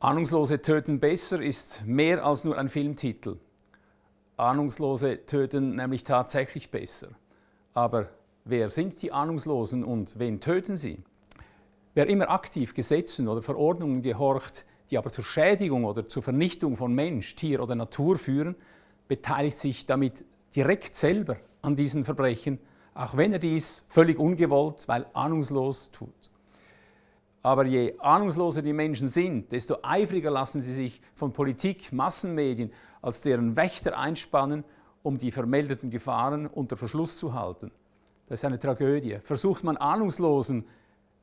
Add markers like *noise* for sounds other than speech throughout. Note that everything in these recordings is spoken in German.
Ahnungslose töten besser ist mehr als nur ein Filmtitel. Ahnungslose töten nämlich tatsächlich besser. Aber wer sind die Ahnungslosen und wen töten sie? Wer immer aktiv Gesetzen oder Verordnungen gehorcht, die aber zur Schädigung oder zur Vernichtung von Mensch, Tier oder Natur führen, beteiligt sich damit direkt selber an diesen Verbrechen, auch wenn er dies völlig ungewollt, weil ahnungslos tut. Aber je ahnungsloser die Menschen sind, desto eifriger lassen sie sich von Politik, Massenmedien als deren Wächter einspannen, um die vermeldeten Gefahren unter Verschluss zu halten. Das ist eine Tragödie. Versucht man Ahnungslosen,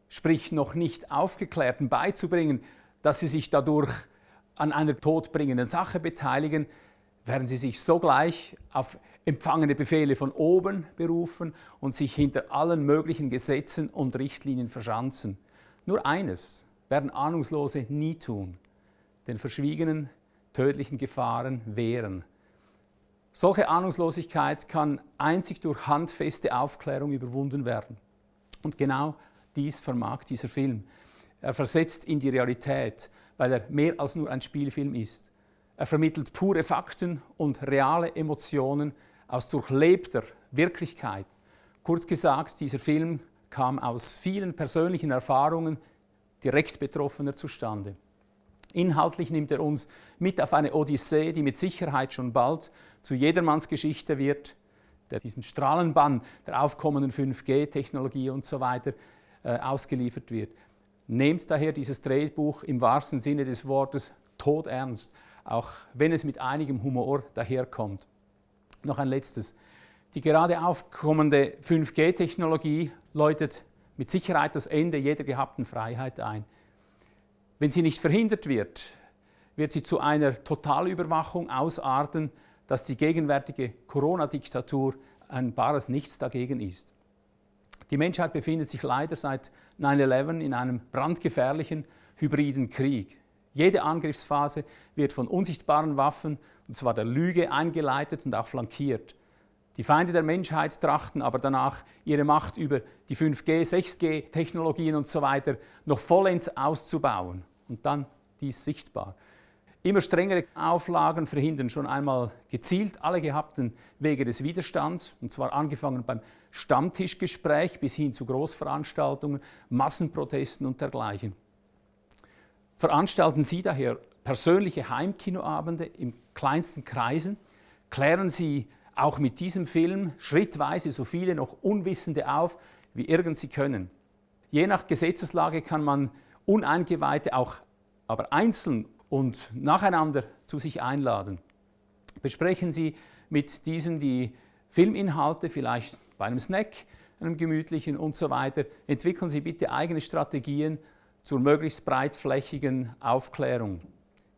sprich noch nicht Aufgeklärten beizubringen, dass sie sich dadurch an einer todbringenden Sache beteiligen, werden sie sich sogleich auf empfangene Befehle von oben berufen und sich hinter allen möglichen Gesetzen und Richtlinien verschanzen. Nur eines werden Ahnungslose nie tun, den verschwiegenen, tödlichen Gefahren wehren. Solche Ahnungslosigkeit kann einzig durch handfeste Aufklärung überwunden werden. Und genau dies vermag dieser Film. Er versetzt in die Realität, weil er mehr als nur ein Spielfilm ist. Er vermittelt pure Fakten und reale Emotionen aus durchlebter Wirklichkeit. Kurz gesagt, dieser Film kam aus vielen persönlichen Erfahrungen direkt Betroffener zustande. Inhaltlich nimmt er uns mit auf eine Odyssee, die mit Sicherheit schon bald zu jedermanns Geschichte wird, der diesem Strahlenbann der aufkommenden 5G-Technologie und so weiter äh, ausgeliefert wird. Nehmt daher dieses Drehbuch im wahrsten Sinne des Wortes todernst, auch wenn es mit einigem Humor daherkommt. Noch ein letztes. Die gerade aufkommende 5G-Technologie läutet mit Sicherheit das Ende jeder gehabten Freiheit ein. Wenn sie nicht verhindert wird, wird sie zu einer Totalüberwachung ausarten, dass die gegenwärtige Corona-Diktatur ein bares Nichts dagegen ist. Die Menschheit befindet sich leider seit 9-11 in einem brandgefährlichen hybriden Krieg. Jede Angriffsphase wird von unsichtbaren Waffen, und zwar der Lüge, eingeleitet und auch flankiert. Die Feinde der Menschheit trachten aber danach, ihre Macht über die 5G, 6G-Technologien und so weiter noch vollends auszubauen und dann dies sichtbar. Immer strengere Auflagen verhindern schon einmal gezielt alle gehabten Wege des Widerstands, und zwar angefangen beim Stammtischgespräch bis hin zu Großveranstaltungen, Massenprotesten und dergleichen. Veranstalten Sie daher persönliche Heimkinoabende in kleinsten Kreisen, klären Sie auch mit diesem Film schrittweise so viele noch Unwissende auf, wie irgend sie können. Je nach Gesetzeslage kann man Uneingeweihte auch aber einzeln und nacheinander zu sich einladen. Besprechen Sie mit diesen die Filminhalte, vielleicht bei einem Snack, einem gemütlichen und so weiter. Entwickeln Sie bitte eigene Strategien zur möglichst breitflächigen Aufklärung.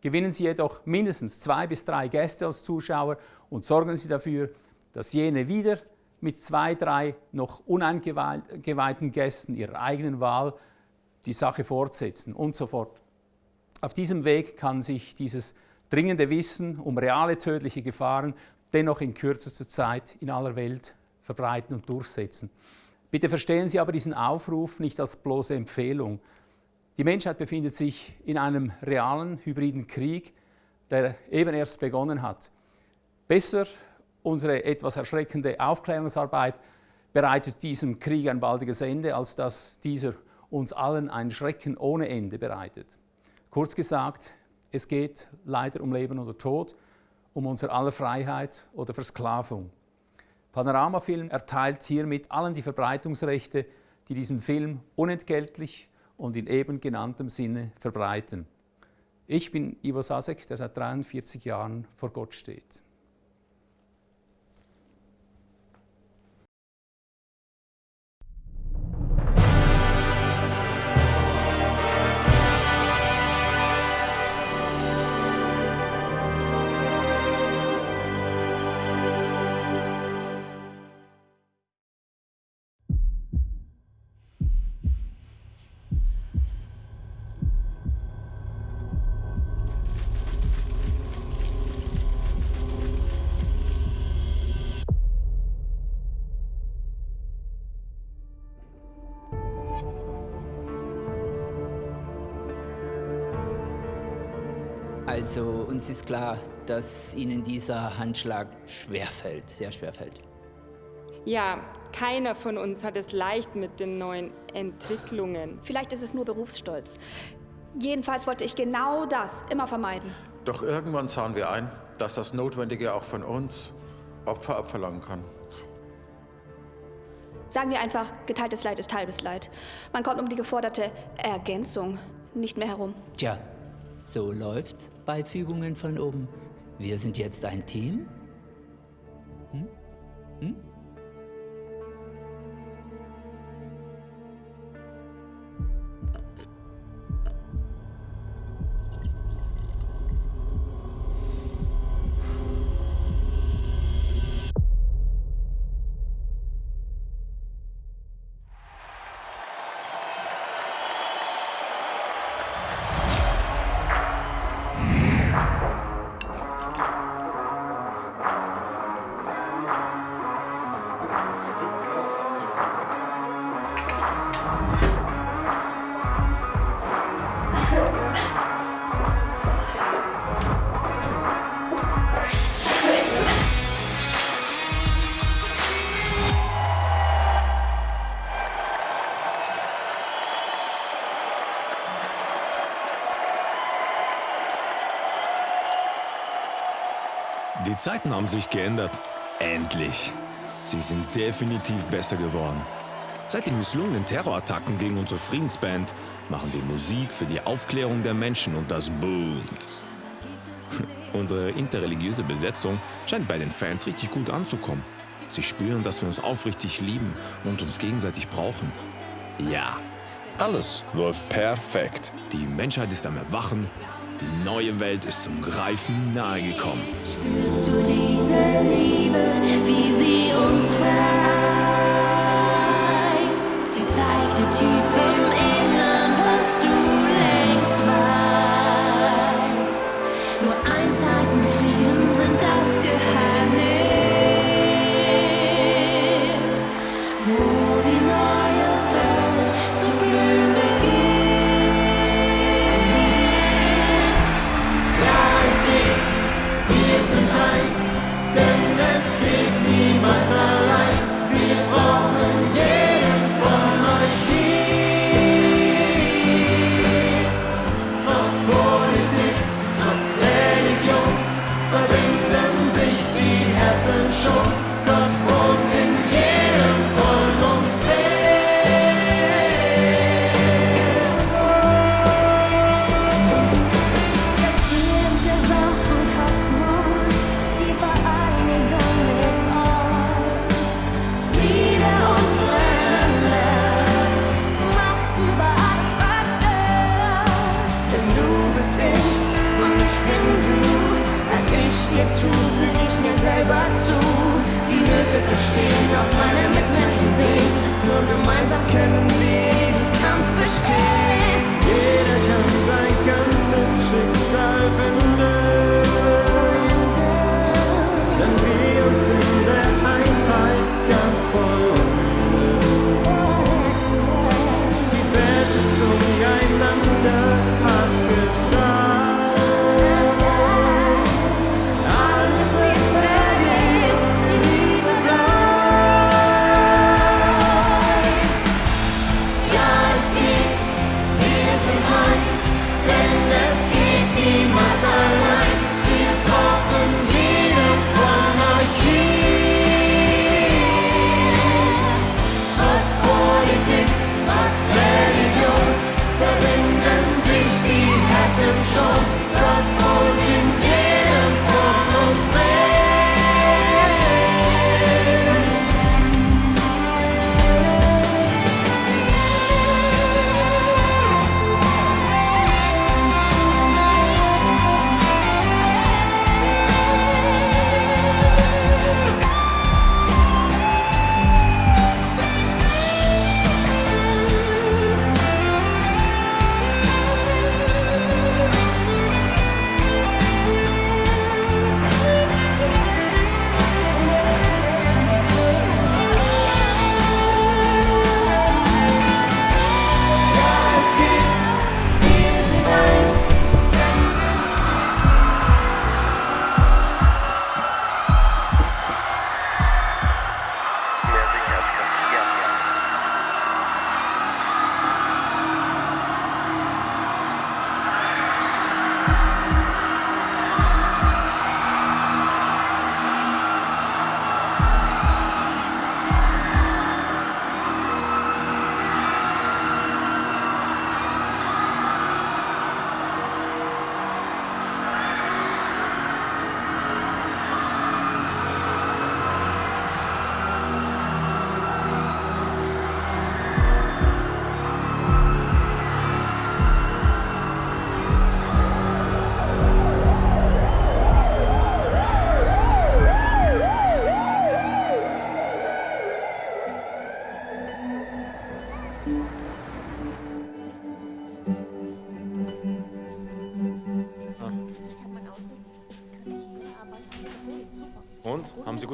Gewinnen Sie jedoch mindestens zwei bis drei Gäste als Zuschauer und sorgen Sie dafür, dass jene wieder mit zwei, drei noch uneingeweihten Gästen ihrer eigenen Wahl die Sache fortsetzen und so fort. Auf diesem Weg kann sich dieses dringende Wissen um reale tödliche Gefahren dennoch in kürzester Zeit in aller Welt verbreiten und durchsetzen. Bitte verstehen Sie aber diesen Aufruf nicht als bloße Empfehlung. Die Menschheit befindet sich in einem realen, hybriden Krieg, der eben erst begonnen hat. Besser unsere etwas erschreckende Aufklärungsarbeit bereitet diesem Krieg ein baldiges Ende, als dass dieser uns allen ein Schrecken ohne Ende bereitet. Kurz gesagt, es geht leider um Leben oder Tod, um unser aller Freiheit oder Versklavung. Panoramafilm erteilt hiermit allen die Verbreitungsrechte, die diesen Film unentgeltlich und in eben genanntem Sinne verbreiten. Ich bin Ivo Sasek, der seit 43 Jahren vor Gott steht. Also uns ist klar, dass Ihnen dieser Handschlag schwerfällt, sehr schwerfällt. Ja, keiner von uns hat es leicht mit den neuen Entwicklungen. Vielleicht ist es nur Berufsstolz. Jedenfalls wollte ich genau das immer vermeiden. Doch irgendwann sahen wir ein, dass das Notwendige auch von uns Opfer abverlangen kann. Sagen wir einfach, geteiltes Leid ist halbes Leid. Man kommt um die geforderte Ergänzung nicht mehr herum. Tja, so läuft's bei Fügungen von oben. Wir sind jetzt ein Team. Hm? Hm? Zeiten haben sich geändert. Endlich. Sie sind definitiv besser geworden. Seit den misslungenen Terrorattacken gegen unsere Friedensband machen wir Musik für die Aufklärung der Menschen und das boomt. *laughs* Unsere interreligiöse Besetzung scheint bei den Fans richtig gut anzukommen. Sie spüren, dass wir uns aufrichtig lieben und uns gegenseitig brauchen. Ja, alles läuft perfekt. Die Menschheit ist am Erwachen. Die neue Welt ist zum Greifen nahegekommen. Spürst du diese Liebe, wie sie uns weit? Sie zeigt dir tief im Innern,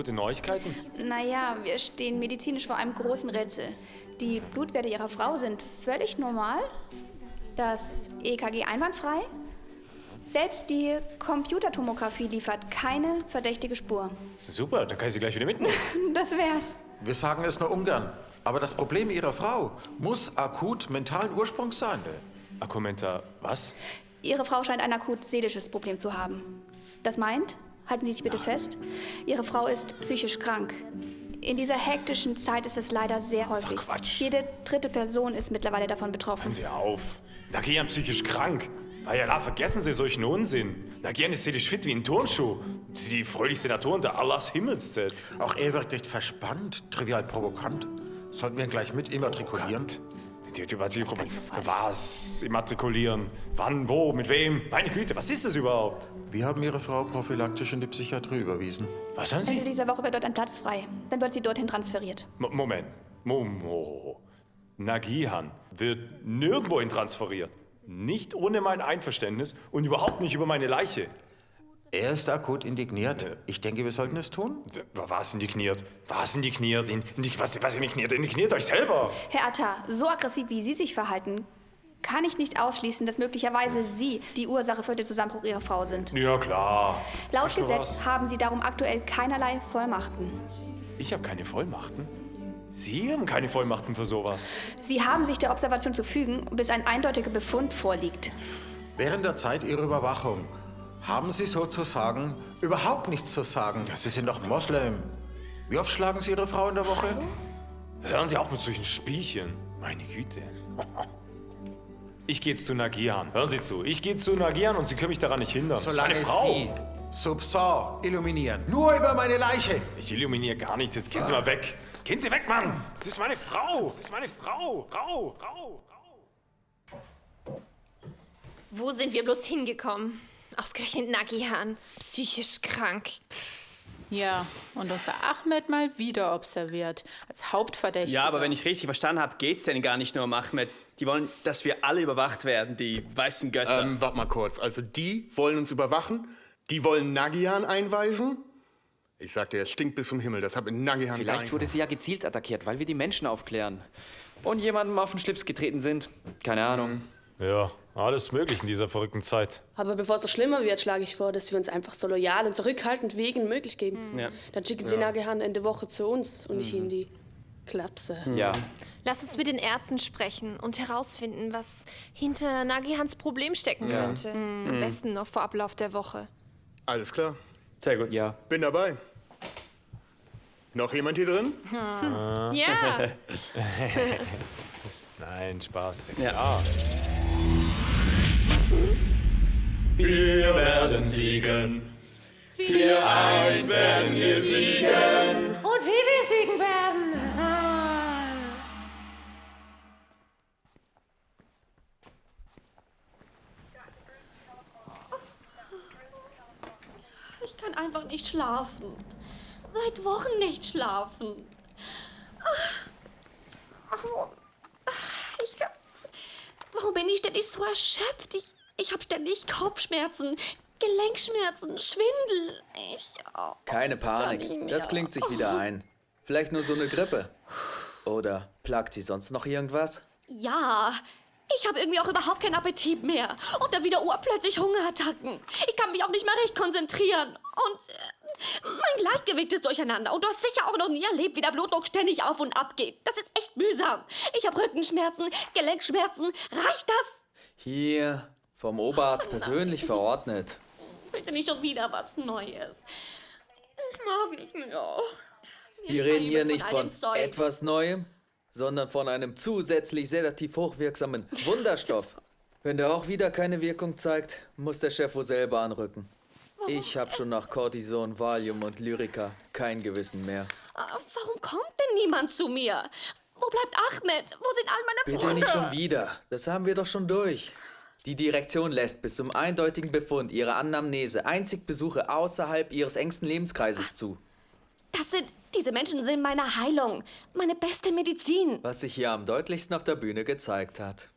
gute Neuigkeiten? Naja, wir stehen medizinisch vor einem großen Rätsel. Die Blutwerte Ihrer Frau sind völlig normal. Das EKG einwandfrei. Selbst die Computertomographie liefert keine verdächtige Spur. Super, dann kann ich Sie gleich wieder mitnehmen. *laughs* Das wär's. Wir sagen es nur ungern. Aber das Problem Ihrer Frau muss akut mentalen Ursprungs sein. Akumenta, was? Ihre Frau scheint ein akut seelisches Problem zu haben. Das meint, halten Sie sich bitte fest, Ihre Frau ist psychisch krank. In dieser hektischen Zeit ist es leider sehr häufig. Quatsch. Jede dritte Person ist mittlerweile davon betroffen. Hören Sie auf. Nagian psychisch krank. Ayala, vergessen Sie solchen Unsinn. Nagian ist seelisch fit wie ein Turnschuh. Sie ist die fröhlichste Natur unter Allahs Himmelszelt. Auch er wirkt nicht verspannt, trivial provokant. Sollten wir ihn gleich mit immatrikulieren? Die- die- die- Was? Immatrikulieren? Wann? Wo? Mit wem? Meine Güte, was ist das überhaupt? Wir haben Ihre Frau prophylaktisch in die Psychiatrie überwiesen. Was haben Ende Sie? dieser Woche wird dort ein Platz frei. Dann wird sie dorthin transferiert. Mo- Moment. Momo. Nagihan wird nirgendwohin transferiert. Nicht ohne mein Einverständnis und überhaupt nicht über meine Leiche. Er ist akut indigniert. Ich denke, wir sollten es tun. Was indigniert? Was indigniert? In, indig, was, was indigniert? Indigniert euch selber! Herr Atta, so aggressiv wie Sie sich verhalten, kann ich nicht ausschließen, dass möglicherweise Sie die Ursache für den Zusammenbruch Ihrer Frau sind. Ja, klar. Laut Gesetz haben Sie darum aktuell keinerlei Vollmachten. Ich habe keine Vollmachten. Sie haben keine Vollmachten für sowas. Sie haben sich der Observation zu fügen, bis ein eindeutiger Befund vorliegt. Während der Zeit Ihrer Überwachung haben Sie sozusagen überhaupt nichts zu sagen. Sie sind doch Moslem. Wie oft schlagen Sie Ihre Frau in der Woche? Hören Sie auf mit solchen Spielchen. Meine Güte. *laughs* Ich gehe jetzt zu Nagian. Hören Sie zu. Ich gehe zu Nagian und Sie können mich daran nicht hindern. Solange meine Frau. Sie Subsor illuminieren. Nur über meine Leiche. Ich illuminiere gar nichts. Jetzt gehen Sie mal weg. Gehen Sie weg, Mann. Das ist meine Frau. Das ist meine Frau. Frau, Frau. Wo sind wir bloß hingekommen? Ausgerechnet Nagihan. Psychisch krank. Ja, und unser Ahmed mal wieder observiert. Als Hauptverdächtiger. Ja, aber wenn ich richtig verstanden habe, geht's denn gar nicht nur um Ahmed. Die wollen, dass wir alle überwacht werden, die weißen Götter. Ähm, warte mal kurz. Also die wollen uns überwachen, die wollen Nagihan einweisen. Ich sag dir, es stinkt bis zum Himmel. Das hat mit Nagihan Vielleicht wurde sie ja gezielt attackiert, weil wir die Menschen aufklären. Und jemandem auf den Schlips getreten sind. Keine Ahnung. Ja, alles möglich in dieser verrückten Zeit. Aber bevor es noch schlimmer wird, schlage ich vor, dass wir uns einfach so loyal und zurückhaltend wie irgend möglich geben. Ja. Dann schicken sie Ja. Nagehan Ende Woche zu uns und nicht in die Klapse. Ja. Lass uns mit den Ärzten sprechen und herausfinden, was hinter Nagihans Problem stecken Ja. könnte. Mhm. Am besten noch vor Ablauf der Woche. Alles klar. Sehr gut. Ja. Bin dabei. Noch jemand hier drin? Ja. *laughs* *laughs* Nein, Spaß. Ja. Klar. Wir werden siegen. 4-1 werden wir siegen. Und wie wir siegen werden. Ich kann einfach nicht schlafen. Seit Wochen nicht schlafen. Ach, warum- Ich kann, warum bin ich ständig so erschöpft? Ich, ich habe ständig Kopfschmerzen, Gelenkschmerzen, Schwindel. Ich. Oh, Keine Panik. Das klingt sich wieder ein. Vielleicht nur so eine Grippe. Oder plagt sie sonst noch irgendwas? Ja, ich habe irgendwie auch überhaupt keinen Appetit mehr. Und dann wieder urplötzlich Hungerattacken. Ich kann mich auch nicht mehr recht konzentrieren. Und äh, mein Gleichgewicht ist durcheinander. Und du hast sicher auch noch nie erlebt, wie der Blutdruck ständig auf und ab geht. Das ist echt mühsam. Ich habe Rückenschmerzen, Gelenkschmerzen. Reicht das? Hier, vom Oberarzt persönlich verordnet. Bitte nicht schon wieder was Neues. Ich mag nicht mehr. Wir Wir reden hier nicht von Zeug. etwas Neuem, sondern von einem zusätzlich sedativ hochwirksamen Wunderstoff. Wenn der auch wieder keine Wirkung zeigt, muss der Chef wohl selber anrücken. Ich habe schon nach Cortison, Valium und Lyrica kein Gewissen mehr. Ah, Warum kommt denn niemand zu mir? Wo bleibt Ahmed? Wo sind all meine Bitte Freunde? nicht schon wieder. Das haben wir doch schon durch. Die Direktion lässt bis zum eindeutigen Befund ihrer Anamnese einzig Besuche außerhalb ihres engsten Lebenskreises zu. Das sind, diese Menschen sind meine Heilung, meine beste Medizin. Was sich hier am deutlichsten auf der Bühne gezeigt hat.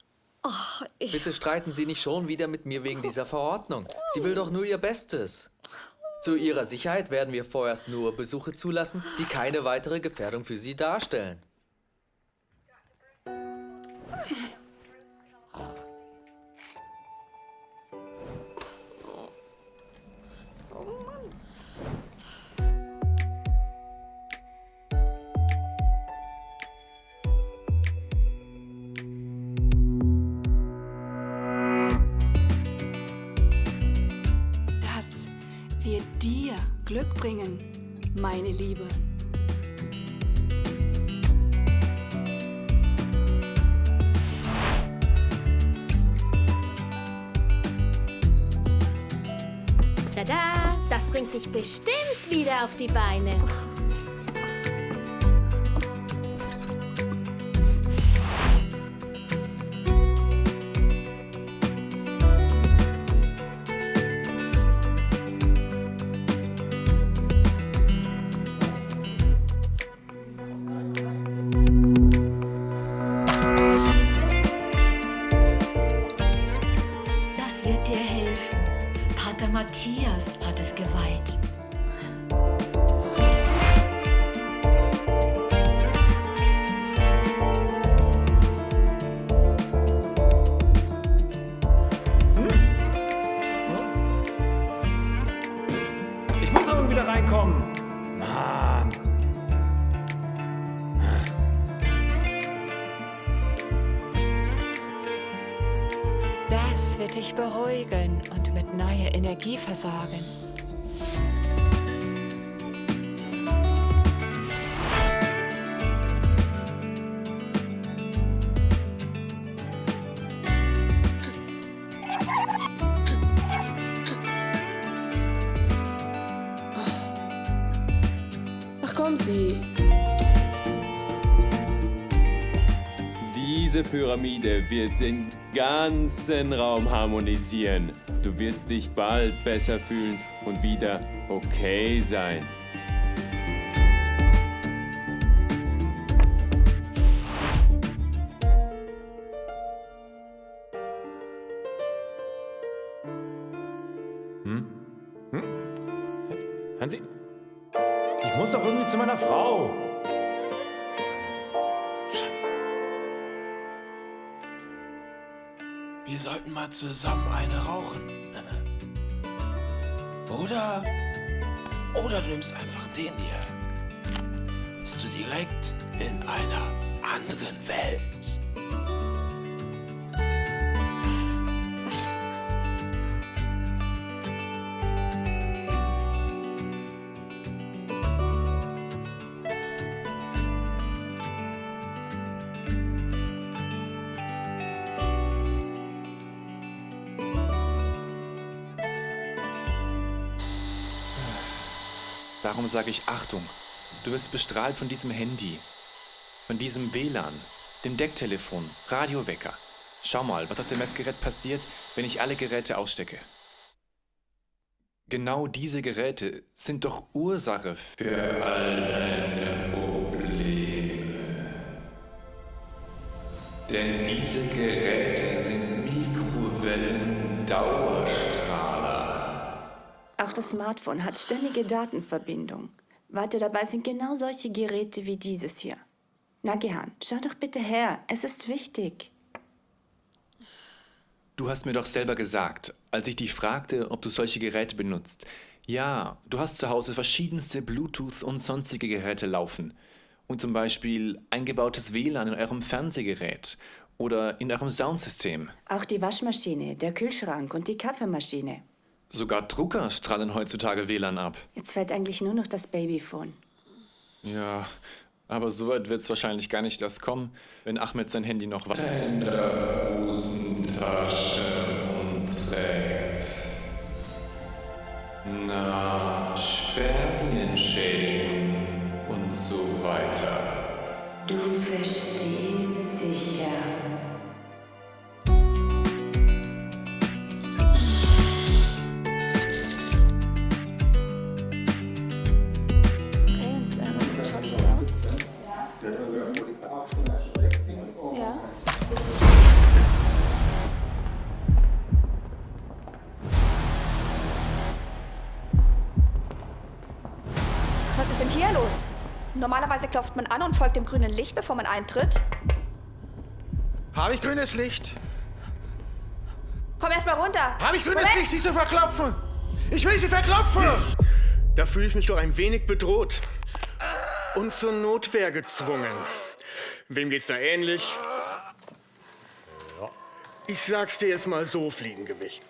Oh, ich, Bitte streiten Sie nicht schon wieder mit mir wegen dieser Verordnung. Sie will doch nur ihr Bestes. Zu Ihrer Sicherheit werden wir vorerst nur Besuche zulassen, die keine weitere Gefährdung für Sie darstellen. Glück bringen, meine Liebe. Tada, das bringt dich bestimmt wieder auf die Beine. Neuer Energie versorgen. Ach komm, sie. Diese Pyramide wird den ganzen Raum harmonisieren. Du wirst dich bald besser fühlen und wieder okay sein. Hm? Hm? Jetzt, Hansi? Ich muss doch irgendwie zu meiner Frau. Wir sollten mal zusammen eine rauchen. Oder. Oder du nimmst einfach den hier. Bist du direkt in einer anderen Welt. Darum sage ich Achtung. Du wirst bestrahlt von diesem Handy, von diesem WLAN, dem Decktelefon, Radiowecker. Schau mal, was auf dem Messgerät passiert, wenn ich alle Geräte ausstecke. Genau diese Geräte sind doch Ursache für all deine Probleme. Denn diese Geräte sind Mikrowellen-Dauerstrahler. Auch das Smartphone hat ständige Datenverbindung. Warte, dabei sind genau solche Geräte wie dieses hier. Nagihan, schau doch bitte her, es ist wichtig. Du hast mir doch selber gesagt, als ich dich fragte, ob du solche Geräte benutzt. Ja, du hast zu Hause verschiedenste Bluetooth und sonstige Geräte laufen. Und zum Beispiel eingebautes WLAN in eurem Fernsehgerät oder in eurem Soundsystem. Auch die Waschmaschine, der Kühlschrank und die Kaffeemaschine. Sogar Drucker strahlen heutzutage WLAN ab. Jetzt fällt eigentlich nur noch das Babyphone. Ja, aber so weit wird es wahrscheinlich gar nicht erst kommen, wenn Ahmed sein Handy noch weiter in der Hosentasche rumträgt. Na, Spermienschädigung und so weiter. Du verstehst sicher. Normalerweise klopft man an und folgt dem grünen Licht, bevor man eintritt. Habe ich grünes Licht? Komm erst mal runter. Habe ich grünes Moment. Licht, sie zu verklopfen? Ich will sie verklopfen! Da fühle ich mich doch ein wenig bedroht. Und zur Notwehr gezwungen. Wem geht's da ähnlich? Ich sag's dir jetzt mal so, Fliegengewicht.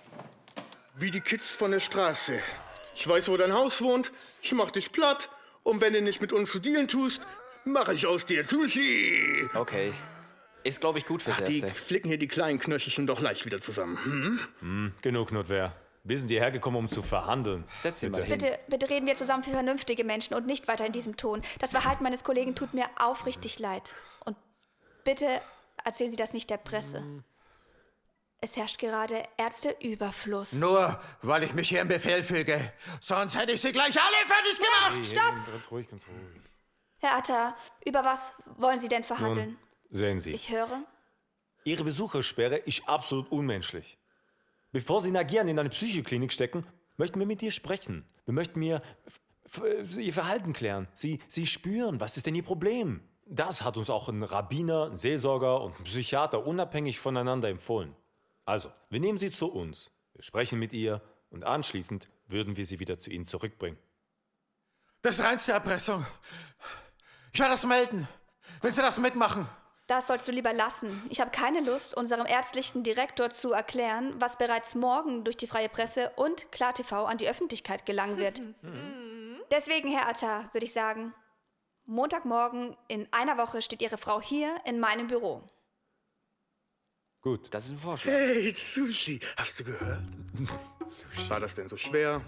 Wie die Kids von der Straße. Ich weiß, wo dein Haus wohnt. Ich mach dich platt. Und wenn du nicht mit uns zu dealen tust, mache ich aus dir Sushi. Okay. Ist, glaube ich, gut fürs Ach, die Erste. flicken hier die kleinen Knöchelchen doch leicht wieder zusammen. Hm? Hm, genug Notwehr. Wir sind hierher gekommen, um zu verhandeln. Setz Bitte. Bitte, bitte reden wir zusammen für vernünftige Menschen und nicht weiter in diesem Ton. Das Verhalten meines Kollegen tut mir aufrichtig leid. Und bitte erzählen Sie das nicht der Presse. Es herrscht gerade Ärzteüberfluss. Nur, weil ich mich hier im Befehl füge. Sonst hätte ich sie gleich alle fertig gemacht! Stopp! Ganz ruhig, ganz ruhig. Herr Atta, über was wollen Sie denn verhandeln? Nun, sehen Sie. Ich höre. Ihre Besuchersperre ist absolut unmenschlich. Bevor Sie Nagian in eine Psychoklinik stecken, möchten wir mit ihr sprechen. Wir möchten mir Ihr Verhalten klären. Sie, Sie spüren, was ist denn Ihr Problem? Das hat uns auch ein Rabbiner, ein Seelsorger und ein Psychiater unabhängig voneinander empfohlen. Also, wir nehmen Sie zu uns, wir sprechen mit ihr und anschließend würden wir Sie wieder zu Ihnen zurückbringen. Das ist reinste Erpressung. Ich werde das melden. Willst du das mitmachen? Das sollst du lieber lassen. Ich habe keine Lust, unserem ärztlichen Direktor zu erklären, was bereits morgen durch die freie Presse und KlarTV an die Öffentlichkeit gelangen wird. *laughs* Deswegen, Herr Atta, würde ich sagen, Montagmorgen in einer Woche steht Ihre Frau hier in meinem Büro. Gut. Das ist ein Vorschlag. Hey, Sushi, hast du gehört? *laughs* War das denn so schwer?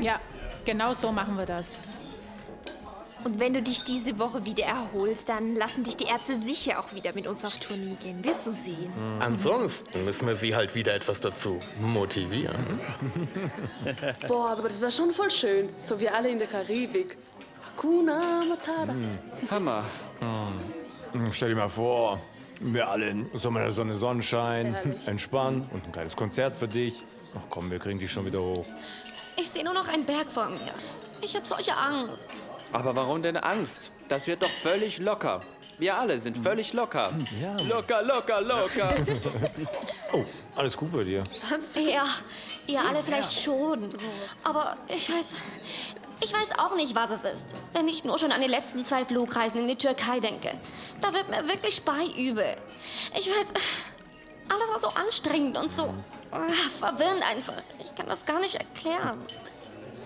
Ja, genau so machen wir das. Und wenn du dich diese Woche wieder erholst, dann lassen dich die Ärzte sicher auch wieder mit uns auf Tournee gehen. Wirst du sehen. Ansonsten müssen wir sie halt wieder etwas dazu motivieren. *laughs* Boah, aber das wäre schon voll schön. So wie alle in der Karibik. Hakuna Matata. Hammer. Hm, Stell dir mal vor, wir alle in Sommer der Sonne, Sonnenschein, Herrlich. entspannen und ein kleines Konzert für dich. Ach komm, wir kriegen dich schon wieder hoch. Ich sehe nur noch einen Berg vor mir. Ich habe solche Angst. Aber warum denn Angst? Das wird doch völlig locker. Wir alle sind völlig locker. Ja. Locker, locker, locker. Oh, alles gut bei dir? Ja, ihr alle vielleicht schon. Aber ich weiß. Ich weiß auch nicht, was es ist. Wenn ich nur schon an die letzten zwei Flugreisen in die Türkei denke. Da wird mir wirklich beiübel. Ich weiß. Alles war so anstrengend und so ah, verwirrend einfach. Ich kann das gar nicht erklären.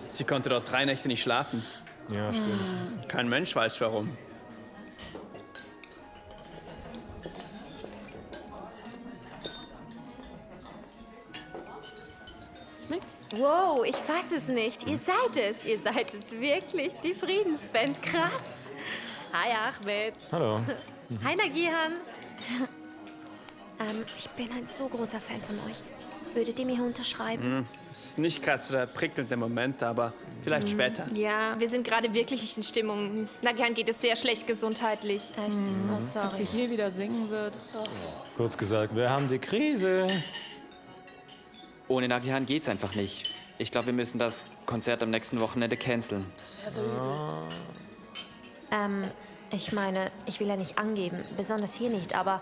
Sie konnte dort drei Nächte nicht schlafen. Ja, stimmt. Kein Mensch weiß warum. Wow, ich fass es nicht. Ihr seid es. Ihr seid es wirklich. Die Friedensband. Krass. Hi, Ahmed. Hallo. *laughs* Hi, Nagihan. ähm, ich bin ein so großer Fan von euch. Würdet ihr mir unterschreiben? Hm, Das ist nicht gerade so der prickelnde Moment, aber vielleicht später. Ja, wir sind gerade wirklich nicht in Stimmung. Nagian geht es sehr schlecht gesundheitlich. Echt? Oh, Ob sorry. sie hier wieder singen wird. Kurz gesagt, wir haben die Krise. Ohne Nagihan geht's einfach nicht. Ich glaube, wir müssen das Konzert am nächsten Wochenende canceln. Das wäre so übel. Ähm, ich meine, ich will ja nicht angeben, besonders hier nicht, aber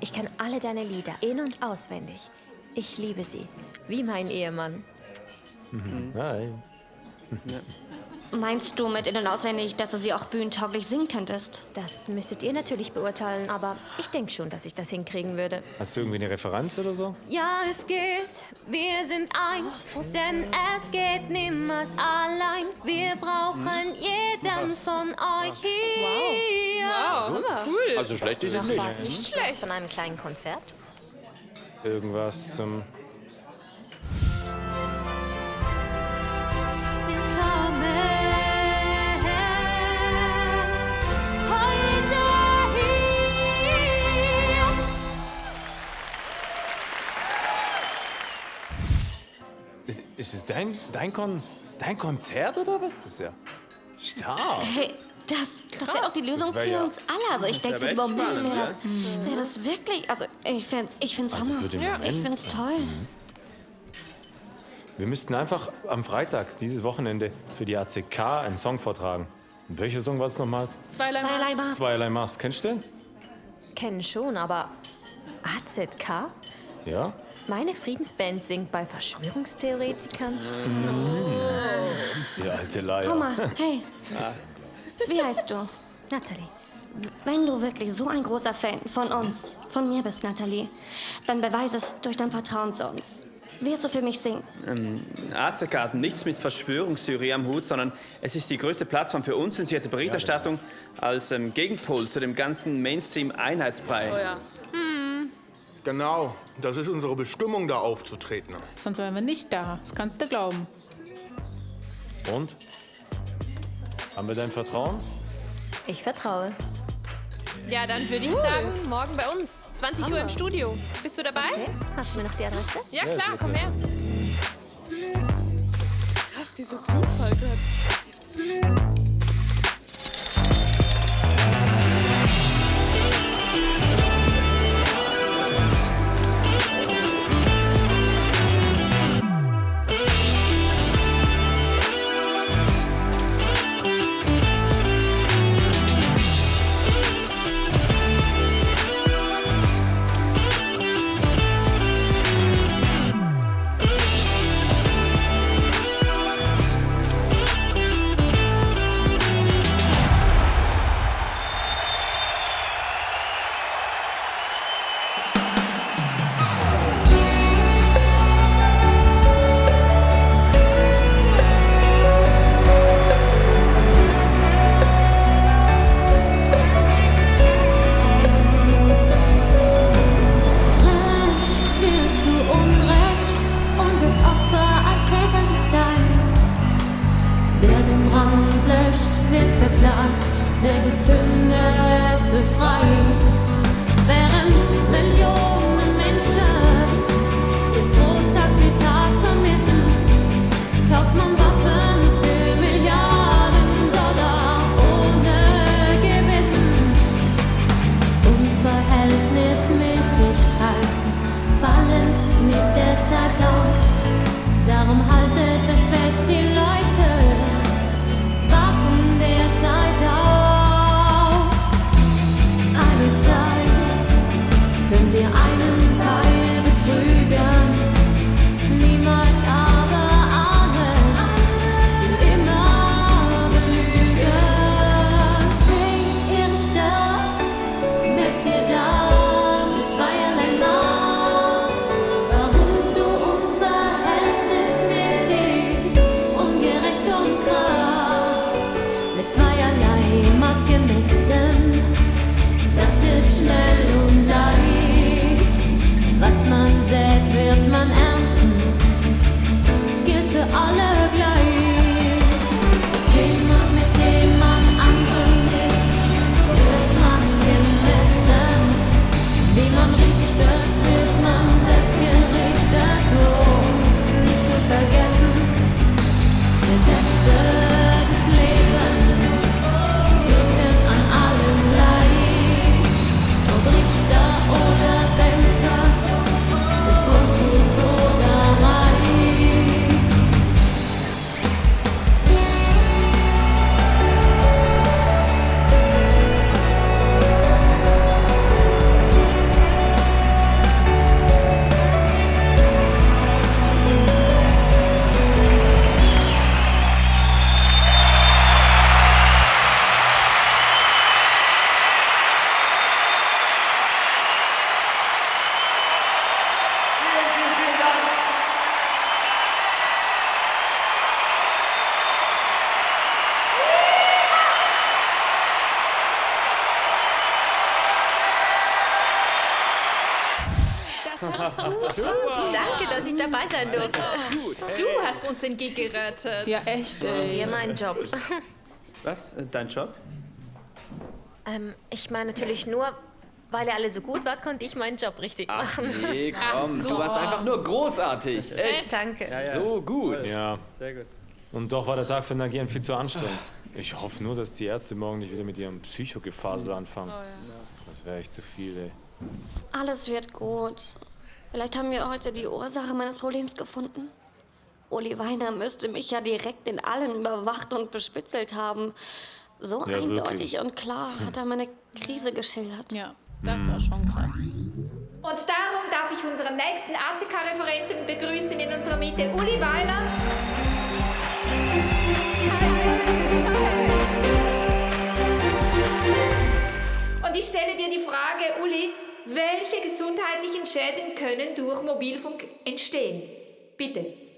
ich kenne alle deine Lieder in- und auswendig. Ich liebe sie. Wie mein Ehemann. Nein. Meinst du mit innen auswendig, dass du sie auch bühnentauglich singen könntest? Das müsstet ihr natürlich beurteilen, aber ich denke schon, dass ich das hinkriegen würde. Hast du irgendwie eine Referenz oder so? Ja, es geht, wir sind eins, denn es geht niemals allein. Wir brauchen jeden von euch hier. Wow, cool. Also schlecht ist es nicht. was? Nicht schlecht. Was von einem kleinen Konzert? Irgendwas zum. Ist- es dein, dein, Kon, dein Konzert oder was? Das ist ja stark. Hey, Das, das wäre doch die Lösung für ja- uns alle. Also ich Das wär denke, echt über wäre das, wär das wirklich. Also ich find's, ich find's Also Hammer. für den ich Moment. find's toll. Wir müssten einfach am Freitag, dieses Wochenende, für die ACK einen Song vortragen. Und welcher Song war es nochmals? Zweierlei Zweierlei Maß. Zweierlei Maß. Kennst du den? Kennen schon, aber AZK? Ja? Meine Friedensband singt bei Verschwörungstheoretikern? Die alte Leier. Guck mal, hey, wie heißt du? Natalie. Wenn du wirklich so ein großer Fan von uns, von mir bist, Natalie, dann beweise es durch dein Vertrauen zu uns. Wirst du für mich singen? Ähm, hat nichts mit Verschwörungstheorie am Hut, sondern es ist die größte Plattform für unzensierte Berichterstattung als ähm, Gegenpol zu dem ganzen Mainstream-Einheitsbrei. Oh ja. Genau, das ist unsere Bestimmung, da aufzutreten. Sonst wären wir nicht da. Das kannst du glauben. Und? Haben wir dein Vertrauen? Ich vertraue. Ja, dann würde ich sagen, morgen bei uns, 20 Uhr im Studio. Bist du dabei? Hast du mir noch die Adresse? Ja, klar, komm her. Krass, dieser Zufall gerade. Gig gerettet. Ja, echt, Und dir meinen Job. *laughs* Was? Äh, Dein Job? ähm, ich meine natürlich nur, weil ihr alle so gut wart, konnte ich meinen Job richtig Ach machen. nee, *laughs* komm, du warst einfach nur großartig. Echt. Danke. So gut. Ja. Sehr gut. Und doch war der Tag für Nagieren viel zu anstrengend. Ich hoffe nur, dass die Ärzte morgen nicht wieder mit ihrem Psychogefasel anfangen. Oh, ja. Das wäre echt zu viel, ey. Alles wird gut. Vielleicht haben wir heute die Ursache meines Problems gefunden. Uli Weiner müsste mich ja direkt in allen überwacht und bespitzelt haben. So Ja, eindeutig wirklich. und klar hat er meine Krise geschildert. Ja, das war schon krass. Und darum darf ich unseren nächsten ACK-Referenten begrüßen in unserer Mitte, Uli Weiler. Und ich stelle dir die Frage, Uli, welche gesundheitlichen Schäden können durch Mobilfunk entstehen? Bitte.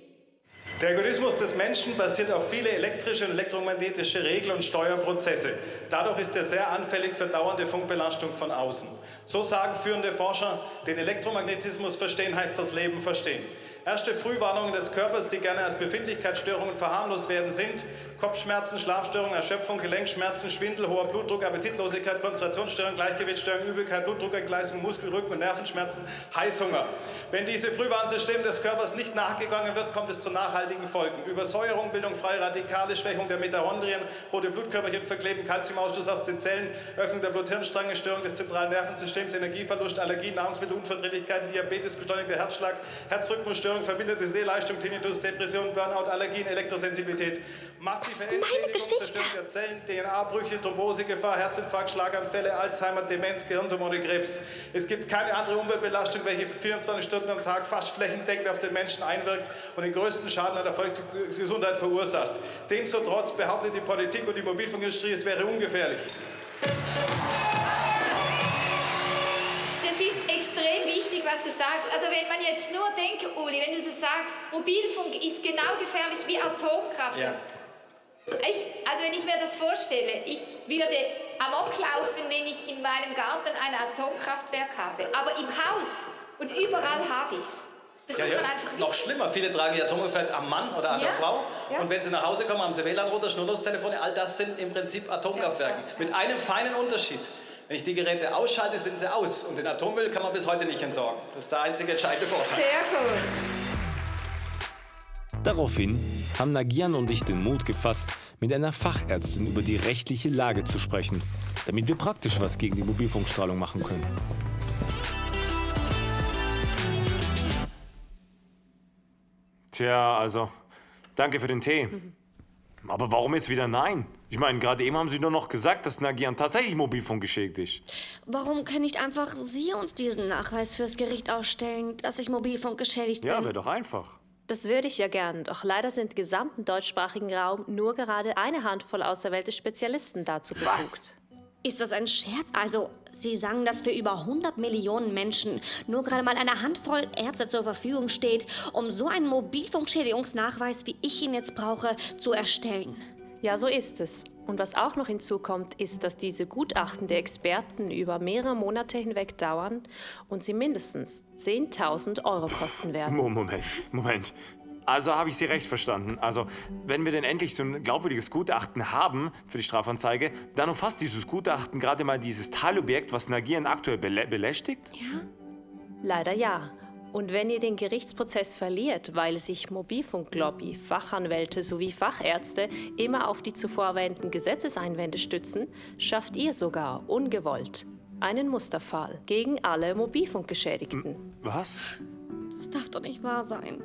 Der Algorithmus des Menschen basiert auf viele elektrische und elektromagnetische Regel- und Steuerprozesse. Dadurch ist er sehr anfällig für dauernde Funkbelastung von außen. So sagen führende Forscher, den Elektromagnetismus verstehen heißt das Leben verstehen. Erste Frühwarnungen des Körpers, die gerne als Befindlichkeitsstörungen verharmlost werden, sind Kopfschmerzen, Schlafstörungen, Erschöpfung, Gelenkschmerzen, Schwindel, hoher Blutdruck, Appetitlosigkeit, Konzentrationsstörung, Gleichgewichtsstörung, Übelkeit, Blutdruckentgleisung, Muskel-, Rücken- und Nervenschmerzen, Heißhunger. Wenn diese Frühwarnsystem des Körpers nicht nachgegangen wird, kommt es zu nachhaltigen Folgen. Übersäuerung, Bildung freie Radikale, Schwächung der Mitochondrien, rote Blutkörperchen verkleben, Kalziumausstoß aus den Zellen, Öffnung der Blut-Hirn-Stränge, Störung des zentralen Nervensystems, Energieverlust, Allergien, Nahrungsmittelunverträglichkeiten, Diabetes, beschleunigter Herzschlag, Herzrhythmusstörung, verminderte Sehleistung, Tinnitus, Depression, Burnout, Allergien, Elektrosensibilität, massive Endschädigung, Zerstörung der Zellen, DNA-Brüche, Thrombosegefahr, Herzinfarkt, Schlaganfälle, Alzheimer, Demenz, Gehirntumore, Krebs. Es gibt keine andere Umweltbelastung, welche 24 Stunden am Tag fast flächendeckend auf den Menschen einwirkt und den größten Schaden an der Volksgesundheit verursacht. Demzutrotz behauptet die Politik und die Mobilfunkindustrie, es wäre ungefährlich. Du sagst. Also wenn man jetzt nur denkt, Uli, wenn du so sagst, Mobilfunk ist genau gefährlich wie Atomkraft. Ich, also wenn ich mir das vorstelle, ich würde amok laufen, wenn ich in meinem Garten ein Atomkraftwerk habe. Aber im Haus und überall habe ich's. Das Ja, muss ja. man einfach Noch wissen. schlimmer, viele tragen ihr Atomgefährt am Mann oder an Ja, der Frau. ja. Und wenn sie nach Hause kommen, haben sie WLAN-Router, Schnurlostelefone. All das sind im Prinzip Atomkraftwerke. Mit einem feinen Unterschied. Wenn ich die Geräte ausschalte, sind sie aus. Und den Atommüll kann man bis heute nicht entsorgen. Das ist der einzige entscheidende Vorteil. Sehr gut. Daraufhin haben Nagian und ich den Mut gefasst, mit einer Fachärztin über die rechtliche Lage zu sprechen, damit wir praktisch was gegen die Mobilfunkstrahlung machen können. Tja, also, danke für den Tee. *laughs* Aber warum jetzt wieder nein? Ich meine, gerade eben haben Sie nur noch gesagt, dass Nagian tatsächlich Mobilfunk geschädigt ist. Warum können nicht einfach Sie uns diesen Nachweis fürs Gericht ausstellen, dass ich Mobilfunk geschädigt Ja, bin? wäre doch einfach. Das würde ich ja gern, doch leider sind im gesamten deutschsprachigen Raum nur gerade eine Handvoll auserwählte Spezialisten dazu befugt. Ist das ein Scherz? Also, Sie sagen, dass für über 100 Millionen Menschen nur gerade mal eine Handvoll Ärzte zur Verfügung steht, um so einen Mobilfunkschädigungsnachweis, wie ich ihn jetzt brauche, zu erstellen. Ja, so ist es. Und was auch noch hinzukommt, ist, dass diese Gutachten der Experten über mehrere Monate hinweg dauern und sie mindestens 10.000 Euro kosten werden. Mo- Moment, Moment. Also habe ich Sie recht verstanden. Also, wenn wir denn endlich so ein glaubwürdiges Gutachten haben für die Strafanzeige, dann umfasst dieses Gutachten gerade mal dieses Teilobjekt, was Nagian aktuell belä belästigt? Leider ja. Und wenn ihr den Gerichtsprozess verliert, weil sich Mobilfunklobby, Fachanwälte sowie Fachärzte immer auf die zuvor erwähnten Gesetzeseinwände stützen, schafft ihr sogar ungewollt einen Musterfall gegen alle Mobilfunkgeschädigten. Was? Das darf doch nicht wahr sein.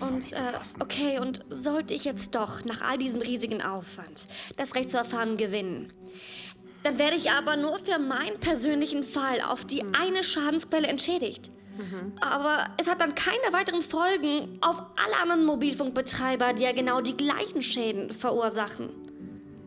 Und, äh, fassen. okay, und sollte ich jetzt doch nach all diesem riesigen Aufwand das Recht zu erfahren gewinnen, dann werde ich aber nur für meinen persönlichen Fall auf die eine Schadensquelle entschädigt. Aber es hat dann keine weiteren Folgen auf alle anderen Mobilfunkbetreiber, die ja genau die gleichen Schäden verursachen.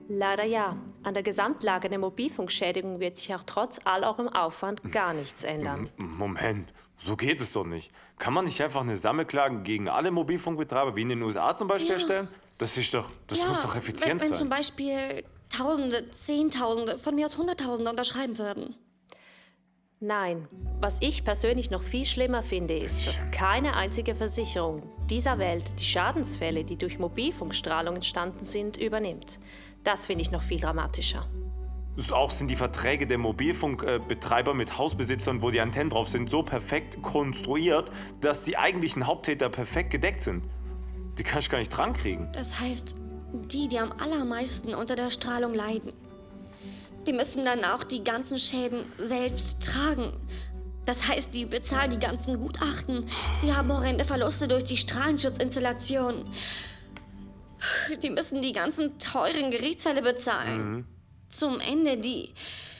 Leider ja. An der Gesamtlage der Mobilfunkschädigung wird sich auch trotz all eurem Aufwand gar nichts ändern. M- Moment, so geht es doch nicht. Kann man nicht einfach eine Sammelklage gegen alle Mobilfunkbetreiber wie in den USA zum Beispiel Ja. erstellen? Das ist doch, das muss doch effizient wenn, wenn sein. zum Beispiel Tausende, Zehntausende, von mir aus Hunderttausende unterschreiben würden. Nein, was ich persönlich noch viel schlimmer finde, ist, dass keine einzige Versicherung dieser Welt die Schadensfälle, die durch Mobilfunkstrahlung entstanden sind, übernimmt. Das finde ich noch viel dramatischer. Das Auch sind die Verträge der Mobilfunkbetreiber mit Hausbesitzern, wo die Antennen drauf sind, so perfekt konstruiert, dass die eigentlichen Haupttäter perfekt gedeckt sind. Die kann ich gar nicht drankriegen. Das heißt, die, die am allermeisten unter der Strahlung leiden. Die müssen dann auch die ganzen Schäden selbst tragen. Das heißt, die bezahlen die ganzen Gutachten. Sie haben horrende Verluste durch die Strahlenschutzinstallation. Die müssen die ganzen teuren Gerichtsfälle bezahlen. Mhm. Zum Ende die.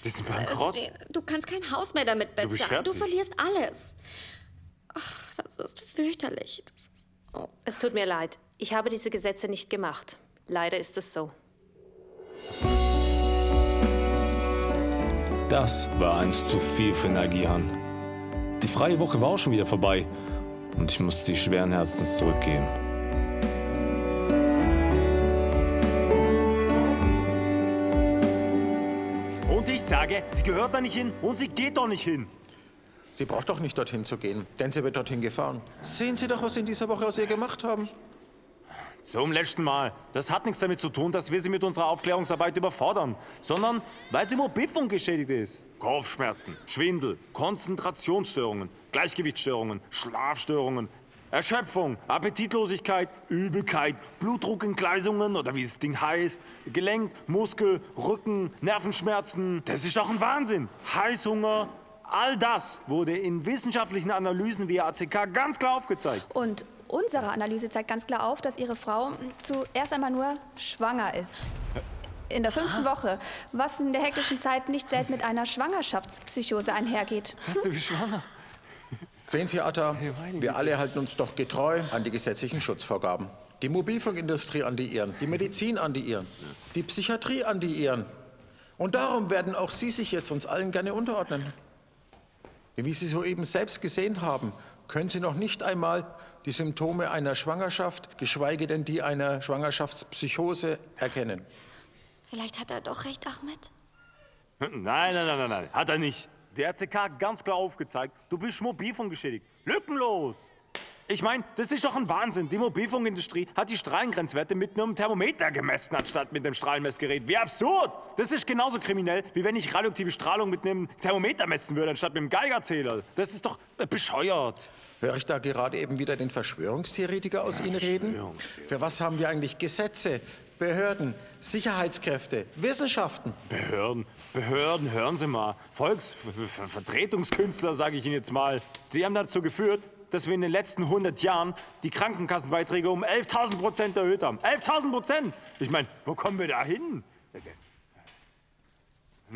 Die sind bankrott. Äh, Du kannst kein Haus mehr damit Du bist bezahlen. Du, fertig. verlierst alles. Ach, das ist fürchterlich. Das ist, Es tut mir leid. Ich habe diese Gesetze nicht gemacht. Leider ist es so. Das war eins zu viel für Nagihan. Die freie Woche war auch schon wieder vorbei und ich musste sie schweren Herzens zurückgeben. Sage, sie gehört da nicht hin und sie geht doch nicht hin. Sie braucht doch nicht dorthin zu gehen, denn sie wird dorthin gefahren. Sehen Sie doch, was Sie in dieser Woche aus ihr gemacht haben. Zum letzten Mal. Das hat nichts damit zu tun, dass wir sie mit unserer Aufklärungsarbeit überfordern, sondern weil sie Mobilfunk geschädigt ist. Kopfschmerzen, Schwindel, Konzentrationsstörungen, Gleichgewichtsstörungen, Schlafstörungen, Erschöpfung, Appetitlosigkeit, Übelkeit, Blutdruckentgleisungen oder wie das Ding heißt, Gelenk, Muskel, Rücken, Nervenschmerzen. Das ist doch ein Wahnsinn. Heißhunger. All das wurde in wissenschaftlichen Analysen via ACK ganz klar aufgezeigt. Und unsere Analyse zeigt ganz klar auf, dass Ihre Frau zuerst einmal nur schwanger ist. In der fünften Woche, was in der hektischen Zeit nicht selten mit einer Schwangerschaftspsychose einhergeht. Hast du wie schwanger? Sehen Sie, Atta, wir alle halten uns doch getreu an die gesetzlichen Schutzvorgaben. Die Mobilfunkindustrie an die ihren, die Medizin an die ihren, die Psychiatrie an die ihren. Und darum werden auch Sie sich jetzt uns allen gerne unterordnen. Wie Sie soeben selbst gesehen haben, können Sie noch nicht einmal die Symptome einer Schwangerschaft, geschweige denn die einer Schwangerschaftspsychose erkennen. Vielleicht hat er doch recht, Ahmed. Nein, nein, nein, nein, nein, hat er nicht. Der RCK hat ganz klar aufgezeigt, du bist Mobilfunk geschädigt. Lückenlos. Ich meine, das ist doch ein Wahnsinn. Die Mobilfunkindustrie hat die Strahlengrenzwerte mit einem Thermometer gemessen, anstatt mit einem Strahlenmessgerät. Wie absurd! Das ist genauso kriminell, wie wenn ich radioaktive Strahlung mit einem Thermometer messen würde, anstatt mit einem Geigerzähler. Das ist doch äh, bescheuert. Höre ich da gerade eben wieder den Verschwörungstheoretiker aus Ihnen reden? Für was haben wir eigentlich Gesetze, Behörden, Sicherheitskräfte, Wissenschaften? Behörden, Behörden, hören Sie mal. Volksvertretungskünstler, sage ich Ihnen jetzt mal. Sie haben dazu geführt, dass wir in den letzten 100 Jahren die Krankenkassenbeiträge um 11.000 Prozent erhöht haben. 11.000 Prozent! Ich meine, wo kommen wir da hin?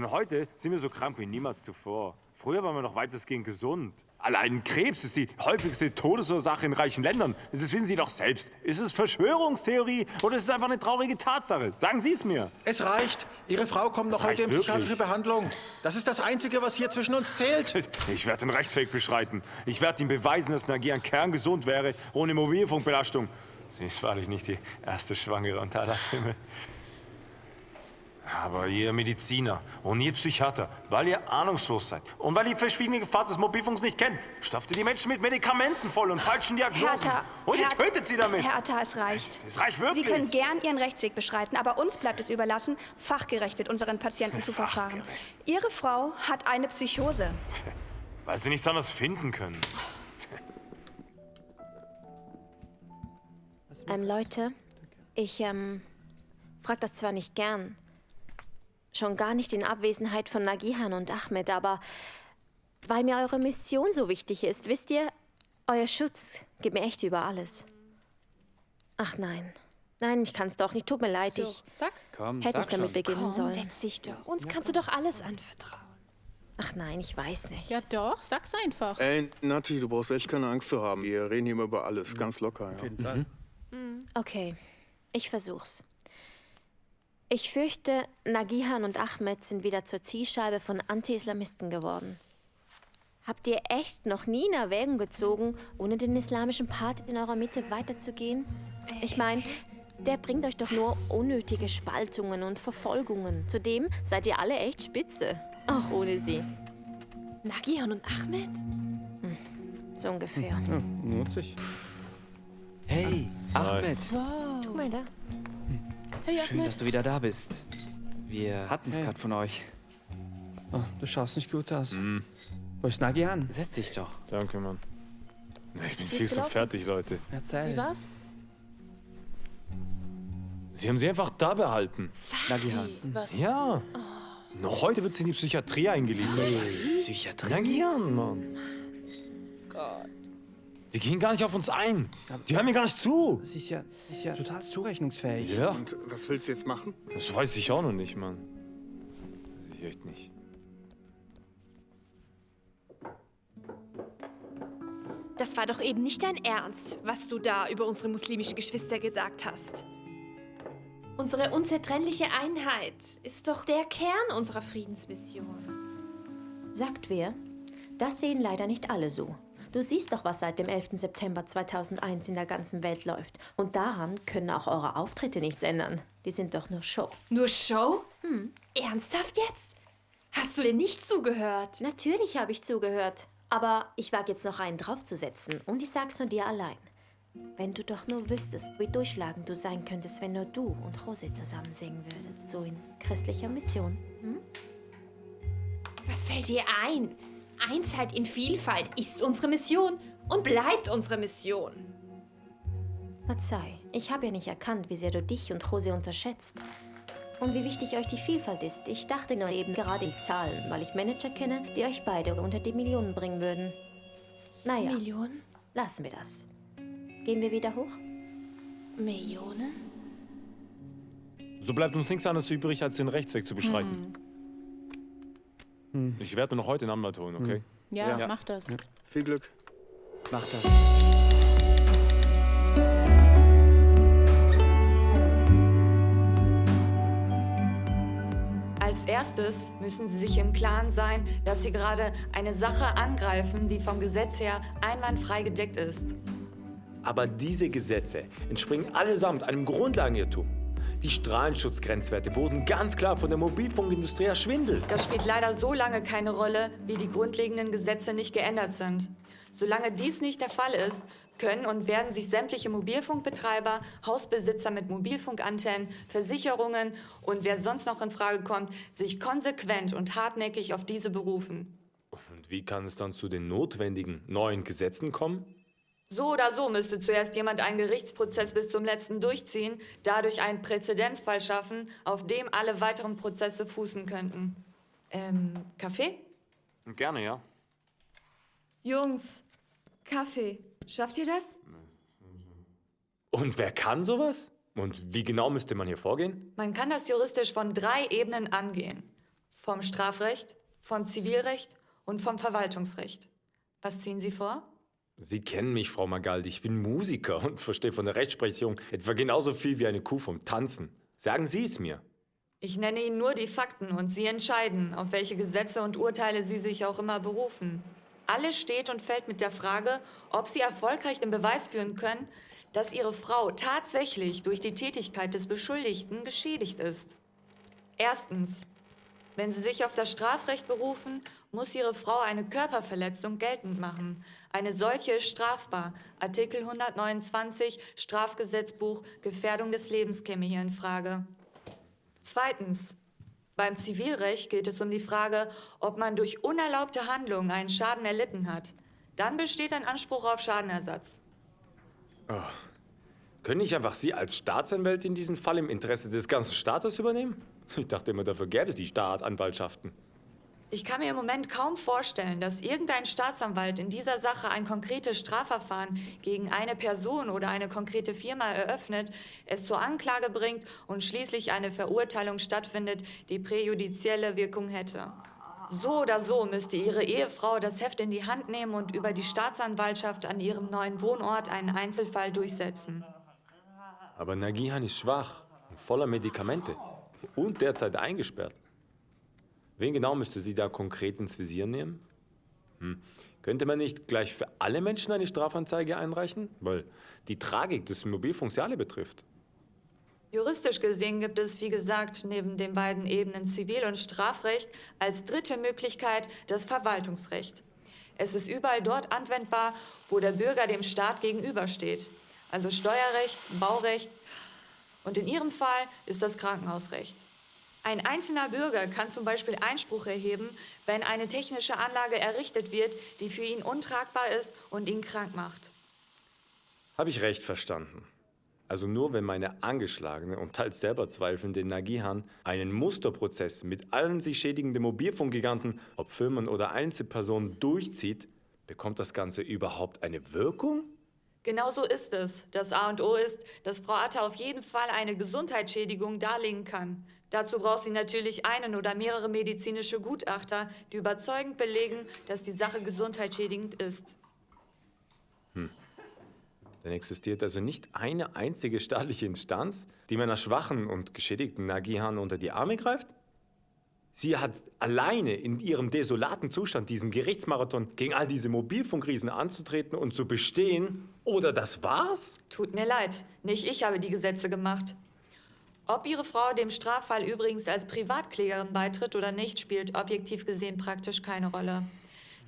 Heute sind wir so krank wie niemals zuvor. Früher waren wir noch weitestgehend gesund. Allein Krebs ist die häufigste Todesursache in reichen Ländern. Das wissen Sie doch selbst. Ist es Verschwörungstheorie oder ist es einfach eine traurige Tatsache? Sagen Sie es mir. Es reicht. Ihre Frau kommt noch Das heute in psychiatrische. Behandlung. Das ist das Einzige, was hier zwischen uns zählt. Ich werde den Rechtsweg beschreiten. Ich werde ihm beweisen, dass Nagian kerngesund wäre, ohne Mobilfunkbelastung. Sie ist wahrlich nicht die erste Schwangere unter Allahs Himmel. Aber ihr Mediziner und ihr Psychiater, weil ihr ahnungslos seid und weil ihr die verschwiegene Gefahr des Mobilfunks nicht kennt, stopft ihr die Menschen mit Medikamenten voll und falschen Diagnosen. Hertha, und ihr tötet sie damit. Herr Atta, es reicht. Es reicht wirklich. Sie können gern Ihren Rechtsweg beschreiten, aber uns bleibt es überlassen, fachgerecht mit unseren Patienten zu verfahren. Ihre Frau hat eine Psychose. *laughs* Weil sie nichts anderes finden können. Ähm, Leute, ich, ähm, frag das zwar nicht gern, schon gar nicht in Abwesenheit von Nagihan und Ahmed, aber weil mir eure Mission so wichtig ist, wisst ihr, euer Schutz geht mir echt über alles. Ach nein. Nein, ich kann's doch nicht. Tut mir leid. So, ich sag. Komm, hätte sag ich damit schon. beginnen Komm, sollen. setz dich doch. Uns kannst du doch alles anvertrauen. Ach nein, ich weiß nicht. Ja doch, sag's einfach. Ey, Nati, du brauchst echt keine Angst zu haben. Wir reden hier immer über alles, ganz locker. Ja. Auf jeden Fall. Okay, ich versuch's. Ich fürchte, Nagihan und Ahmed sind wieder zur Zielscheibe von Anti-Islamisten geworden. Habt ihr echt noch nie in Erwägung gezogen, ohne den islamischen Part in eurer Mitte weiterzugehen? Ich meine, der bringt euch doch nur unnötige Spaltungen und Verfolgungen. Zudem seid ihr alle echt spitze, auch ohne sie. Nagihan und Ahmed? So ungefähr. Lohnt sich. Hey, Ahmed. Wow. Guck mal da. Hey, Schön, Ahmed. dass du wieder da bist. Wir hatten es Hey. gerade von euch. Oh, du schaust nicht gut aus. Wo ist Nagian? Setz dich doch. Danke, Mann. Ich bin Wie viel zu fertig, Leute. Erzähl. Wie war's? Sie haben sie einfach da behalten. Nagihan. Was? Ja. Noch heute wird sie in die Psychiatrie eingeliefert. Psychiatrie? Nagihan, Mann. Gott. Die gehen gar nicht auf uns ein. Die hören mir gar nicht zu. Sie ist ja, ist ja total zurechnungsfähig. Ja. Und was willst du jetzt machen? Das weiß ich auch noch nicht, Mann. Weiß ich echt nicht. Das war doch eben nicht dein Ernst, was du da über unsere muslimischen Geschwister gesagt hast. Unsere unzertrennliche Einheit ist doch der Kern unserer Friedensmission. Sagt wer? Das sehen leider nicht alle so. Du siehst doch, was seit dem 11. September 2001 in der ganzen Welt läuft. Und daran können auch eure Auftritte nichts ändern. Die sind doch nur Show. Nur Show? Hm. Ernsthaft jetzt? Hast du denn nicht zugehört? Natürlich habe ich zugehört. Aber ich wage jetzt noch einen draufzusetzen. Und ich sag's nur dir allein. Wenn du doch nur wüsstest, wie durchschlagend du sein könntest, wenn nur du und Jose zusammen singen würdet. So in christlicher Mission. Hm? Was fällt dir ein? Einheit in Vielfalt ist unsere Mission und bleibt unsere Mission. Verzeih, ich habe ja nicht erkannt, wie sehr du dich und Jose unterschätzt. Und wie wichtig euch die Vielfalt ist. Ich dachte nur eben gerade in Zahlen, weil ich Manager kenne, die euch beide unter die Millionen bringen würden. Naja. Millionen? Lassen wir das. Gehen wir wieder hoch? Millionen? So bleibt uns nichts anderes übrig, als den Rechtsweg zu beschreiten. Hm. Hm. Ich werde mir noch heute einen Anwalt holen, okay? Ja, mach das. Viel Glück. Mach das. Als erstes müssen Sie sich im Klaren sein, dass Sie gerade eine Sache angreifen, die vom Gesetz her einwandfrei gedeckt ist. Aber diese Gesetze entspringen allesamt einem Grundlagenirrtum. Die Strahlenschutzgrenzwerte wurden ganz klar von der Mobilfunkindustrie erschwindelt. Das spielt leider so lange keine Rolle, wie die grundlegenden Gesetze nicht geändert sind. Solange dies nicht der Fall ist, können und werden sich sämtliche Mobilfunkbetreiber, Hausbesitzer mit Mobilfunkantennen, Versicherungen und wer sonst noch in Frage kommt, sich konsequent und hartnäckig auf diese berufen. Und wie kann es dann zu den notwendigen neuen Gesetzen kommen? So oder so müsste zuerst jemand einen Gerichtsprozess bis zum letzten durchziehen, dadurch einen Präzedenzfall schaffen, auf dem alle weiteren Prozesse fußen könnten. Ähm, Kaffee? Gerne, ja. Jungs, Kaffee. Schafft ihr das? Und wer kann sowas? Und wie genau müsste man hier vorgehen? Man kann das juristisch von drei Ebenen angehen. Vom Strafrecht, vom Zivilrecht und vom Verwaltungsrecht. Was ziehen Sie vor? Sie kennen mich, Frau Magaldi. Ich bin Musiker und *laughs* verstehe von der Rechtsprechung etwa genauso viel wie eine Kuh vom Tanzen. Sagen Sie es mir. Ich nenne Ihnen nur die Fakten und Sie entscheiden, auf welche Gesetze und Urteile Sie sich auch immer berufen. Alles steht und fällt mit der Frage, ob Sie erfolgreich den Beweis führen können, dass Ihre Frau tatsächlich durch die Tätigkeit des Beschuldigten geschädigt ist. Erstens. Wenn Sie sich auf das Strafrecht berufen, muss Ihre Frau eine Körperverletzung geltend machen. Eine solche ist strafbar. Artikel 129 Strafgesetzbuch Gefährdung des Lebens käme hier in Frage. Zweitens. Beim Zivilrecht geht es um die Frage, ob man durch unerlaubte Handlungen einen Schaden erlitten hat. Dann besteht ein Anspruch auf Schadenersatz. Oh. Können nicht einfach Sie als Staatsanwältin diesen Fall im Interesse des ganzen Staates übernehmen? Ich dachte immer, dafür gäbe es die Staatsanwaltschaften. Ich kann mir im Moment kaum vorstellen, dass irgendein Staatsanwalt in dieser Sache ein konkretes Strafverfahren gegen eine Person oder eine konkrete Firma eröffnet, es zur Anklage bringt und schließlich eine Verurteilung stattfindet, die präjudizielle Wirkung hätte. So oder so müsste Ihre Ehefrau das Heft in die Hand nehmen und über die Staatsanwaltschaft an ihrem neuen Wohnort einen Einzelfall durchsetzen. Aber Nagihan ist schwach und voller Medikamente und derzeit eingesperrt. Wen genau müsste sie da konkret ins Visier nehmen? Hm. Könnte man nicht gleich für alle Menschen eine Strafanzeige einreichen? Weil die Tragik des Mobilfunks ja alle betrifft. Juristisch gesehen gibt es, wie gesagt, neben den beiden Ebenen Zivil- und Strafrecht als dritte Möglichkeit das Verwaltungsrecht. Es ist überall dort anwendbar, wo der Bürger dem Staat gegenübersteht. Also Steuerrecht, Baurecht und in Ihrem Fall ist das Krankenhausrecht. Ein einzelner Bürger kann zum Beispiel Einspruch erheben, wenn eine technische Anlage errichtet wird, die für ihn untragbar ist und ihn krank macht. Habe ich recht verstanden? Also nur wenn meine angeschlagene und teils selber zweifelnde Nagihan einen Musterprozess mit allen sich schädigenden Mobilfunkgiganten, ob Firmen oder Einzelpersonen, durchzieht, bekommt das Ganze überhaupt eine Wirkung? Genau so ist es. Das A und O ist, dass Frau Atta auf jeden Fall eine Gesundheitsschädigung darlegen kann. Dazu braucht sie natürlich einen oder mehrere medizinische Gutachter, die überzeugend belegen, dass die Sache gesundheitsschädigend ist. Hm. Dann existiert also nicht eine einzige staatliche Instanz, die meiner schwachen und geschädigten Nagihan unter die Arme greift? Sie hat alleine in ihrem desolaten Zustand diesen Gerichtsmarathon gegen all diese Mobilfunkriesen anzutreten und zu bestehen. Oder das war's? Tut mir leid, nicht ich habe die Gesetze gemacht. Ob Ihre Frau dem Straffall übrigens als Privatklägerin beitritt oder nicht, spielt objektiv gesehen praktisch keine Rolle.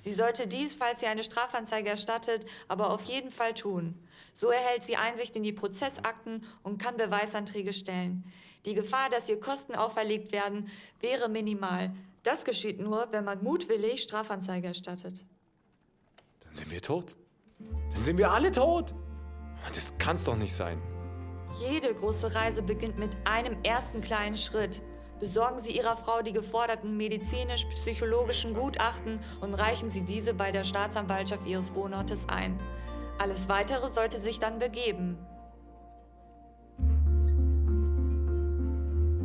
Sie sollte dies, falls sie eine Strafanzeige erstattet, aber auf jeden Fall tun. So erhält sie Einsicht in die Prozessakten und kann Beweisanträge stellen. Die Gefahr, dass ihr Kosten auferlegt werden, wäre minimal. Das geschieht nur, wenn man mutwillig Strafanzeige erstattet. Dann sind wir tot. Dann sind wir alle tot. Das kann's doch nicht sein. Jede große Reise beginnt mit einem ersten kleinen Schritt. Besorgen Sie Ihrer Frau die geforderten medizinisch-psychologischen Gutachten und reichen Sie diese bei der Staatsanwaltschaft Ihres Wohnortes ein. Alles Weitere sollte sich dann begeben.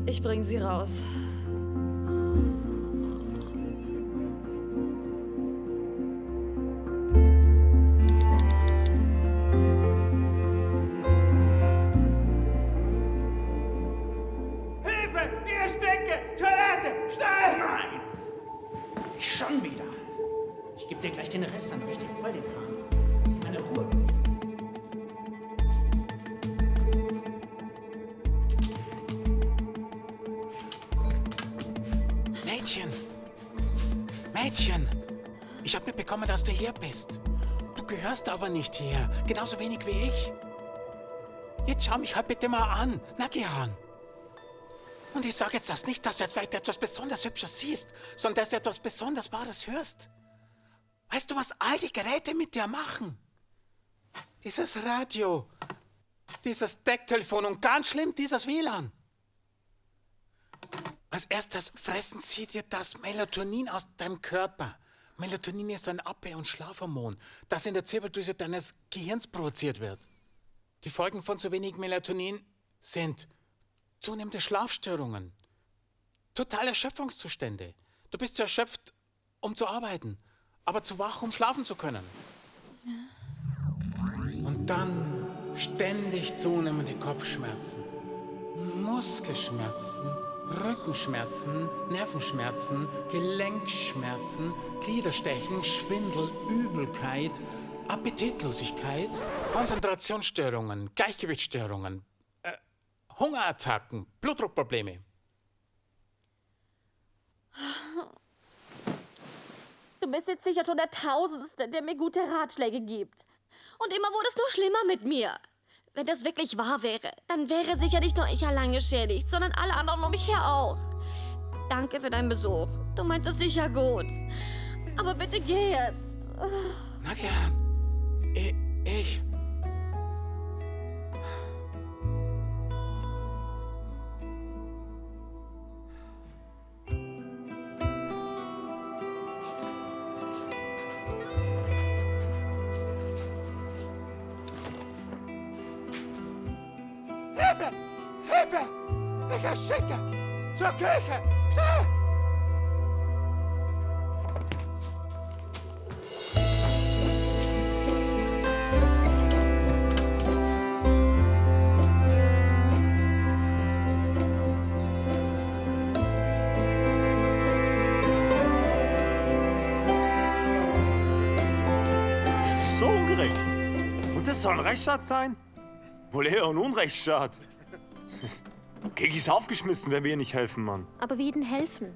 Ich bringe Sie raus. Nicht schon wieder. Ich gebe dir gleich den Rest, dann richte ich voll den Hahn. Meine Ruhe. Mädchen! Mädchen! Ich habe mitbekommen, dass du hier bist. Du gehörst aber nicht hier. Genauso wenig wie ich. Jetzt schau mich halt bitte mal an. Na, Gehan. Und ich sage jetzt das nicht, dass du jetzt vielleicht etwas besonders Hübsches siehst, sondern dass du etwas besonders Wahres hörst. Weißt du, was all die Geräte mit dir machen? Dieses Radio, dieses Decktelefon und ganz schlimm, dieses WLAN. Als erstes fressen sie dir das Melatonin aus deinem Körper. Melatonin ist ein Abwehr- und Schlafhormon, das in der Zirbeldrüse deines Gehirns produziert wird. Die Folgen von zu wenig Melatonin sind zunehmende Schlafstörungen, totale Erschöpfungszustände. Du bist zu erschöpft, um zu arbeiten, aber zu wach, um schlafen zu können. Und dann ständig zunehmende Kopfschmerzen, Muskelschmerzen, Rückenschmerzen, Nervenschmerzen, Gelenkschmerzen, Gliederstechen, Schwindel, Übelkeit, Appetitlosigkeit, Konzentrationsstörungen, Gleichgewichtsstörungen, Hungerattacken, Blutdruckprobleme. Du bist jetzt sicher schon der Tausendste, der mir gute Ratschläge gibt. Und immer wurde es nur schlimmer mit mir. Wenn das wirklich wahr wäre, dann wäre sicher nicht nur ich allein geschädigt, sondern alle anderen um mich her auch. Danke für deinen Besuch. Du meinst es sicher gut. Aber bitte geh jetzt. Na gern. Ich. Ich ersticke! Zur Küche! Schnell! Soll ein Rechtsstaat sein? Wohl eher ein Unrechtsstaat. Kiki ist aufgeschmissen, wenn wir ihr nicht helfen, Mann. Aber wie denn helfen?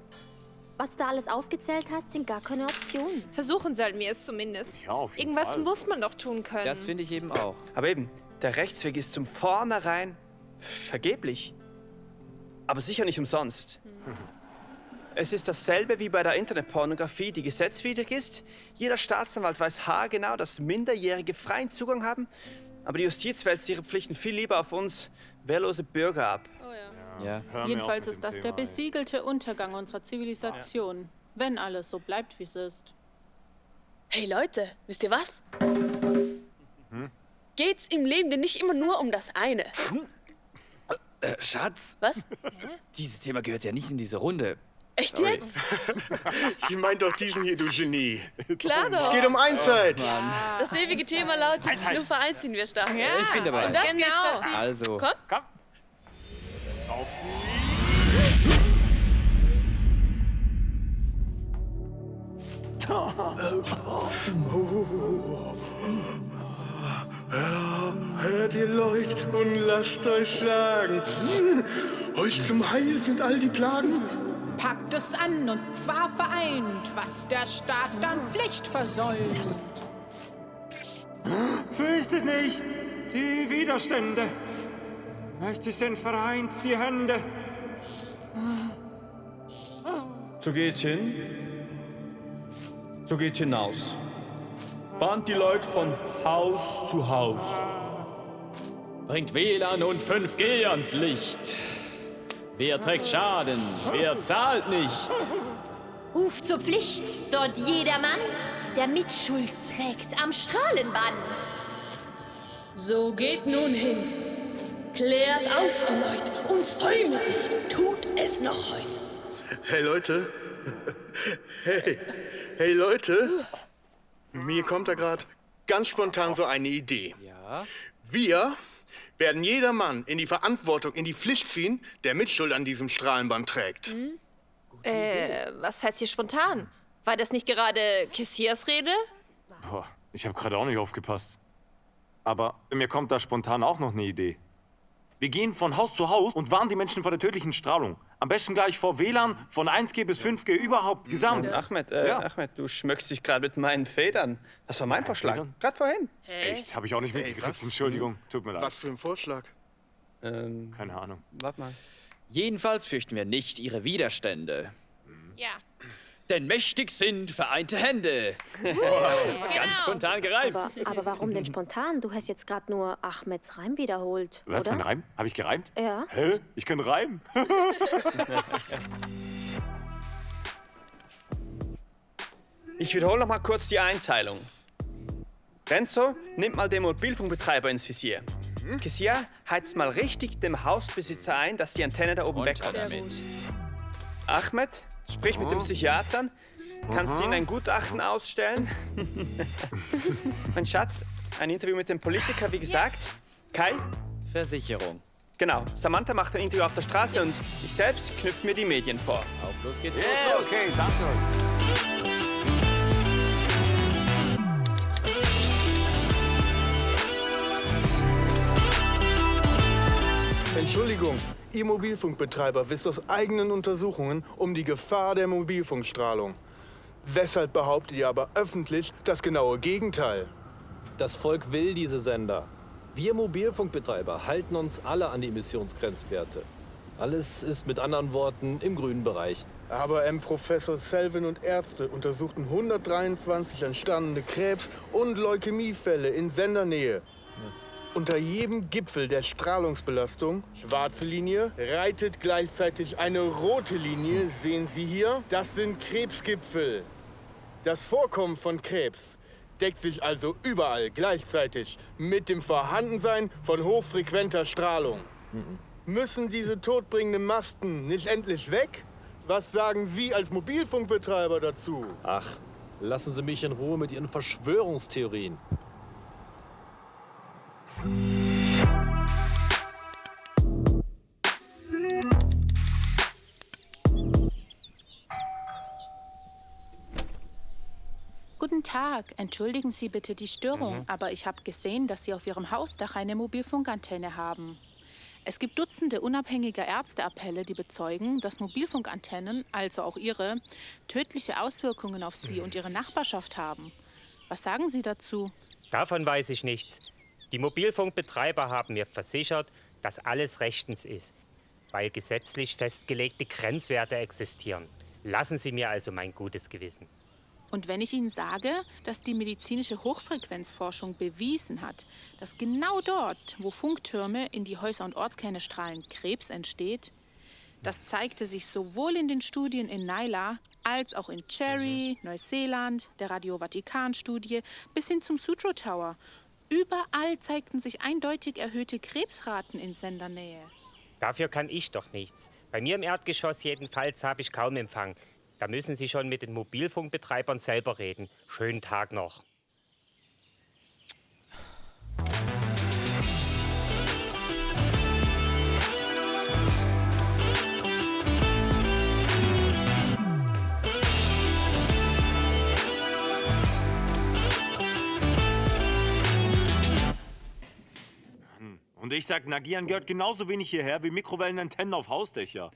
Was du da alles aufgezählt hast, sind gar keine Optionen. Versuchen sollten wir es zumindest. Ja, auf jeden Irgendwas Fall. muss man doch tun können. Das finde ich eben auch. Aber eben, der Rechtsweg ist zum Vornherein vergeblich. Aber sicher nicht umsonst. Es ist dasselbe wie bei der Internetpornografie, die gesetzwidrig ist. Jeder Staatsanwalt weiß haargenau, dass Minderjährige freien Zugang haben. Aber die Justiz wälzt ihre Pflichten viel lieber auf uns wehrlose Bürger ab. Ja. Jedenfalls ist das der besiegelte Untergang unserer Zivilisation, wenn alles so bleibt, wie es ist. Hey Leute, wisst ihr was? Hm? Geht's im Leben denn nicht immer nur um das eine? Äh, Schatz? Was? Dieses Thema gehört ja nicht in diese Runde. Echt Sorry. jetzt? *laughs* Ich mein doch diesen hier, du Genie. Klar doch. Es geht um Einsheit. Das ewige Thema lautet, nur vereint ziehen wir stark. Ja, ich bin dabei. Und das geht's, Genau. Schatzi. Also. Komm. Komm. Auf die. Hört ihr Leute und lasst euch sagen, euch zum Heil sind all die Plagen. Packt es an und zwar vereint, was der Staat dann Pflicht versäumt. Fürchtet nicht die Widerstände. Mächtig sind vereint die Hände. So geht hin. So geht hinaus. Warnt die Leute von Haus zu Haus. Bringt WLAN und 5G ans Licht. Wer trägt Schaden? Wer zahlt nicht? Ruft zur Pflicht, dort jedermann, der Mitschuld trägt am Strahlenbann. So geht nun hin. Klärt auf die Leute und säumet nicht. Tut es noch heute. Hey Leute. Hey, hey Leute. Mir kommt da gerade ganz spontan so eine Idee. Ja? Wir werden jedermann in die Verantwortung, in die Pflicht ziehen, der Mitschuld an diesem Strahlenband trägt. Äh, was heißt hier spontan? War das nicht gerade Kessiers Rede? Boah, ich habe gerade auch nicht aufgepasst. Aber mir kommt da spontan auch noch eine Idee. Wir gehen von Haus zu Haus und warnen die Menschen vor der tödlichen Strahlung. Am besten gleich vor WLAN von 1G bis 5G überhaupt gesamt. Ahmed, äh, Ja. Ahmed, du schmückst dich gerade mit meinen Federn. Das war mein Vorschlag. Gerade vorhin. Echt? Habe ich auch nicht mitgekriegt. Entschuldigung. Tut mir leid. Was für ein Vorschlag? Ähm, Keine Ahnung. Warte mal. Jedenfalls fürchten wir nicht ihre Widerstände. Ja. Denn mächtig sind vereinte Hände. *laughs* Ganz spontan gereimt. Aber, aber warum denn spontan? Du hast jetzt gerade nur Ahmeds Reim wiederholt, Was, oder? mein Reim? Habe ich gereimt? Ja. Hä? Ich kann reimen. *laughs* Ich wiederhole noch mal kurz die Einteilung. Renzo, nimmt mal den Mobilfunkbetreiber ins Visier. Kessia, heizt mal richtig dem Hausbesitzer ein, dass die Antenne da oben wegkommt. Ahmed, sprich mit dem Psychiatern. Kannst du ihnen ein Gutachten ausstellen? *laughs* mein Schatz, ein Interview mit dem Politiker, wie gesagt. Kai? Versicherung. Genau, Samantha macht ein Interview auf der Straße und ich selbst knüpfe mir die Medien vor. Auf los geht's. Yeah, los. okay, danke. Entschuldigung, ihr Mobilfunkbetreiber wisst aus eigenen Untersuchungen um die Gefahr der Mobilfunkstrahlung. Weshalb behauptet ihr aber öffentlich das genaue Gegenteil? Das Volk will diese Sender. Wir Mobilfunkbetreiber halten uns alle an die Emissionsgrenzwerte. Alles ist mit anderen Worten im grünen Bereich. Aber M. Professor Selvin und Ärzte untersuchten 123 entstandene Krebs- und Leukämiefälle in Sendernähe. Unter jedem Gipfel der Strahlungsbelastung, schwarze Linie, reitet gleichzeitig eine rote Linie, sehen Sie hier. Das sind Krebsgipfel. Das Vorkommen von Krebs deckt sich also überall gleichzeitig mit dem Vorhandensein von hochfrequenter Strahlung. Müssen diese todbringenden Masten nicht endlich weg? Was sagen Sie als Mobilfunkbetreiber dazu? Ach, lassen Sie mich in Ruhe mit Ihren Verschwörungstheorien. Guten Tag, entschuldigen Sie bitte die Störung, Mhm. aber ich habe gesehen, dass Sie auf Ihrem Hausdach eine Mobilfunkantenne haben. Es gibt Dutzende unabhängiger Ärzteappelle, die bezeugen, dass Mobilfunkantennen, also auch Ihre, tödliche Auswirkungen auf Sie und Ihre Nachbarschaft haben. Was sagen Sie dazu? Davon weiß ich nichts. Die Mobilfunkbetreiber haben mir versichert, dass alles rechtens ist, weil gesetzlich festgelegte Grenzwerte existieren. Lassen Sie mir also mein gutes Gewissen. Und wenn ich Ihnen sage, dass die medizinische Hochfrequenzforschung bewiesen hat, dass genau dort, wo Funktürme in die Häuser und Ortskerne strahlen, Krebs entsteht, das zeigte sich sowohl in den Studien in Naila als auch in Cherry, Neuseeland, der Radio Vatikan-Studie bis hin zum Sutro Tower. Überall zeigten sich eindeutig erhöhte Krebsraten in Sendernähe. Dafür kann ich doch nichts. Bei mir im Erdgeschoss jedenfalls habe ich kaum Empfang. Da müssen Sie schon mit den Mobilfunkbetreibern selber reden. Schönen Tag noch. Und ich sag, Nagieren gehört genauso wenig hierher wie Mikrowellenantennen auf Hausdächer.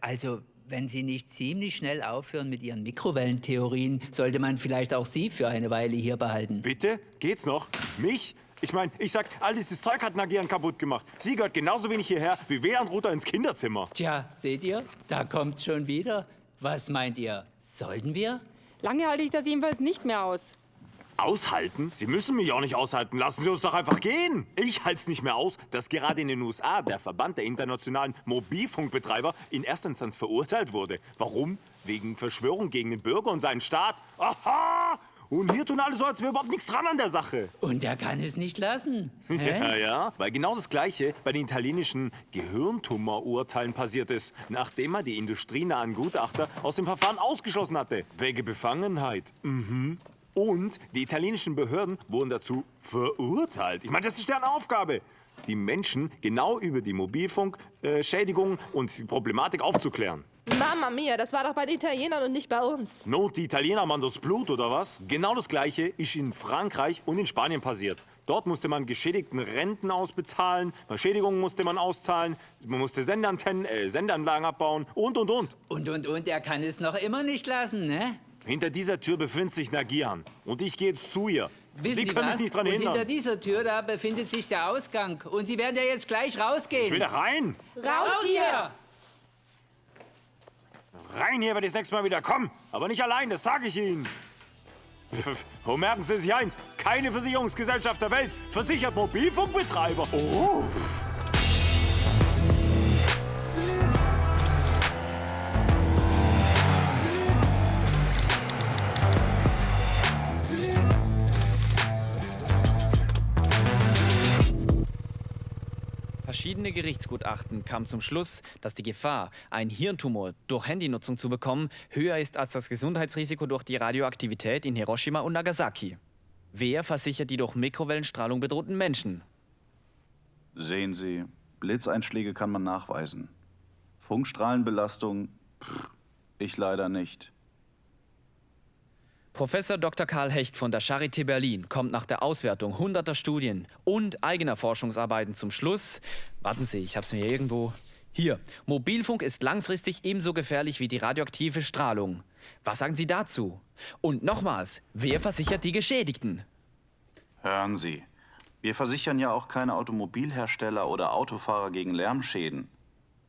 Also, wenn Sie nicht ziemlich schnell aufhören mit Ihren Mikrowellentheorien, sollte man vielleicht auch Sie für eine Weile hier behalten. Bitte? Geht's noch? Mich? Ich meine, ich sag, all dieses Zeug hat Nagieren kaputt gemacht. Sie gehört genauso wenig hierher wie WLAN-Router ins Kinderzimmer. Tja, seht ihr? Da kommt's schon wieder. Was meint ihr? Sollten wir? Lange halte ich das jedenfalls nicht mehr aus. Aushalten? Sie müssen mich auch nicht aushalten. Lassen Sie uns doch einfach gehen. Ich halte es nicht mehr aus, dass gerade in den USA der Verband der internationalen Mobilfunkbetreiber in erster Instanz verurteilt wurde. Warum? Wegen Verschwörung gegen den Bürger und seinen Staat. Aha! Und hier tun alle so, als wäre überhaupt nichts dran an der Sache. Und er kann es nicht lassen. *laughs* Hä? Ja, ja, weil genau das Gleiche bei den italienischen Gehirntumorurteilen passiert ist, nachdem er die industrienahen Gutachter aus dem Verfahren ausgeschlossen hatte. Wegen Befangenheit. Mhm. Und die italienischen Behörden wurden dazu verurteilt. Ich meine, das ist deren Aufgabe, die Menschen genau über die Mobilfunkschädigungen und die Problematik aufzuklären. Mama mia, das war doch bei den Italienern und nicht bei uns. Not, die Italiener machen das Blut, oder was? Genau das Gleiche ist in Frankreich und in Spanien passiert. Dort musste man geschädigten Renten ausbezahlen, Schädigungen musste man auszahlen, man musste Sendeantennen, äh, Sendeanlagen abbauen und, und, und. Und, und, und, er kann es noch immer nicht lassen, ne? Hinter dieser Tür befindet sich Nagian. Und ich gehe jetzt zu ihr. Wissen Sie Sie können was? mich nicht dran und hindern. hinter dieser Tür da befindet sich der Ausgang. Und Sie werden ja jetzt gleich rausgehen. Ich will da rein. Raus hier! Rein hier werde ich das nächste Mal wieder kommen. Aber nicht allein, das sage ich Ihnen. Pff, *laughs* Und merken Sie sich eins, keine Versicherungsgesellschaft der Welt versichert Mobilfunkbetreiber. Oh. Verschiedene Gerichtsgutachten kamen zum Schluss, dass die Gefahr, einen Hirntumor durch Handynutzung zu bekommen, höher ist als das Gesundheitsrisiko durch die Radioaktivität in Hiroshima und Nagasaki. Wer versichert die durch Mikrowellenstrahlung bedrohten Menschen? Sehen Sie, Blitzeinschläge kann man nachweisen. Funkstrahlenbelastung, pff, ich leider nicht. Professor Dr. Karl Hecht von der Charité Berlin kommt nach der Auswertung hunderter Studien und eigener Forschungsarbeiten zum Schluss. Warten Sie, ich habe es mir irgendwo. Hier, Mobilfunk ist langfristig ebenso gefährlich wie die radioaktive Strahlung. Was sagen Sie dazu? Und nochmals, wer versichert die Geschädigten? Hören Sie, wir versichern ja auch keine Automobilhersteller oder Autofahrer gegen Lärmschäden.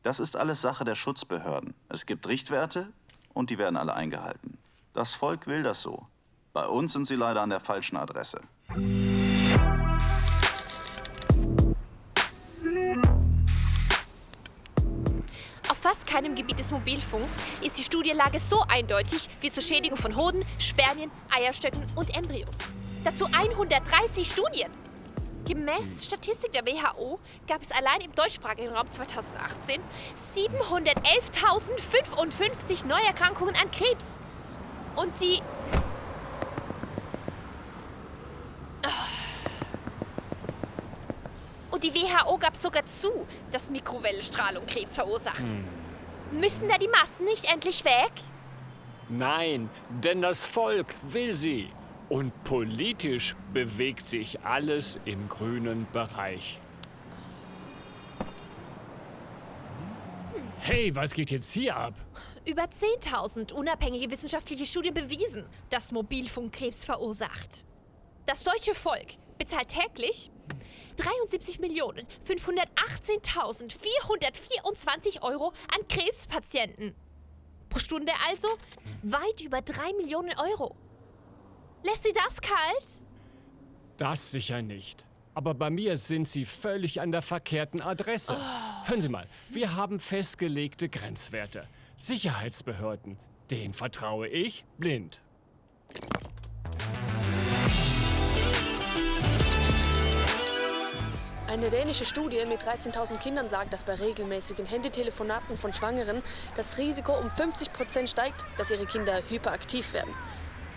Das ist alles Sache der Schutzbehörden. Es gibt Richtwerte und die werden alle eingehalten. Das Volk will das so. Bei uns sind sie leider an der falschen Adresse. Auf fast keinem Gebiet des Mobilfunks ist die Studienlage so eindeutig wie zur Schädigung von Hoden, Spermien, Eierstöcken und Embryos. Dazu 130 Studien. Gemäß Statistik der WHO gab es allein im deutschsprachigen Raum 2018 711.055 Neuerkrankungen an Krebs. Und die... Und die WHO gab sogar zu, dass Mikrowellenstrahlung Krebs verursacht. Müssen da die Massen nicht endlich weg? Nein, denn das Volk will sie. Und politisch bewegt sich alles im grünen Bereich. Hey, was geht jetzt hier ab? Über 10.000 unabhängige wissenschaftliche Studien bewiesen, dass Mobilfunk Krebs verursacht. Das deutsche Volk bezahlt täglich 73.518.424 Euro an Krebspatienten. Pro Stunde also weit über 3 Millionen Euro. Lässt Sie das kalt? Das sicher nicht. Aber bei mir sind Sie völlig an der verkehrten Adresse. Hören Sie mal, wir haben festgelegte Grenzwerte. Sicherheitsbehörden, denen vertraue ich blind. Eine dänische Studie mit 13.000 Kindern sagt, dass bei regelmäßigen Handytelefonaten von Schwangeren das Risiko um 50 Prozent steigt, dass ihre Kinder hyperaktiv werden.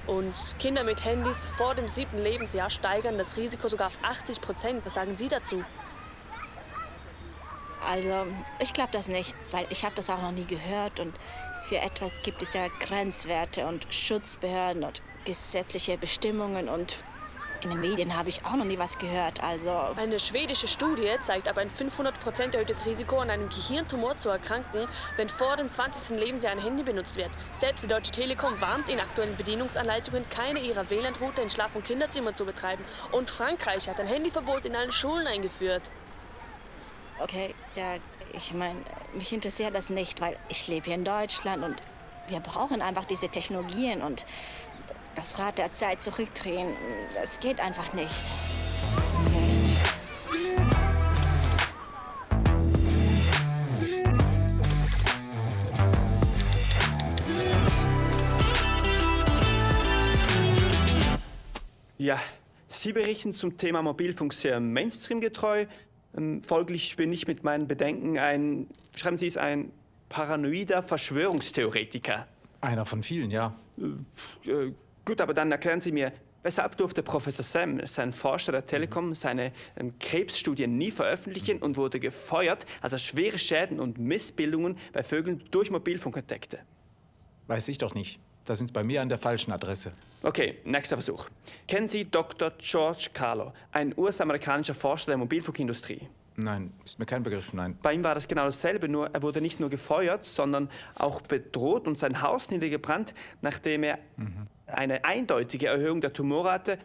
Und Kinder mit Handys vor dem siebten Lebensjahr steigern das Risiko sogar auf 80 Prozent. Was sagen Sie dazu? Also, ich glaube das nicht, weil ich habe das auch noch nie gehört und für etwas gibt es ja Grenzwerte und Schutzbehörden und gesetzliche Bestimmungen und in den Medien habe ich auch noch nie was gehört, also... Eine schwedische Studie zeigt aber ein 500% erhöhtes Risiko, an einem Gehirntumor zu erkranken, wenn vor dem 20. Lebensjahr ein Handy benutzt wird. Selbst die Deutsche Telekom warnt in aktuellen Bedienungsanleitungen, keine ihrer WLAN-Router in Schlaf- und Kinderzimmern zu betreiben. Und Frankreich hat ein Handyverbot in allen Schulen eingeführt. Okay, ja, ich meine, mich interessiert das nicht, weil ich lebe hier in Deutschland und wir brauchen einfach diese Technologien und das Rad der Zeit zurückdrehen, das geht einfach nicht. Ja, Sie berichten zum Thema Mobilfunk sehr Mainstream-getreu. Ähm, folglich bin ich mit meinen Bedenken ein, schreiben Sie es, ein paranoider Verschwörungstheoretiker. Einer von vielen, ja. Äh, äh, gut, aber dann erklären Sie mir, weshalb durfte Professor Sam, sein Forscher der Telekom, seine ähm, Krebsstudien nie veröffentlichen und wurde gefeuert, als er schwere Schäden und Missbildungen bei Vögeln durch Mobilfunk entdeckte? Weiß ich doch nicht. Da sind Sie bei mir an der falschen Adresse. Okay, nächster Versuch. Kennen Sie Dr. George Carlo, ein US-amerikanischer Forscher der Mobilfunkindustrie? Nein, ist mir kein Begriff, nein. Bei ihm war das genau dasselbe, nur er wurde nicht nur gefeuert, sondern auch bedroht und sein Haus niedergebrannt, nachdem er Mhm. eine eindeutige Erhöhung der Tumorrate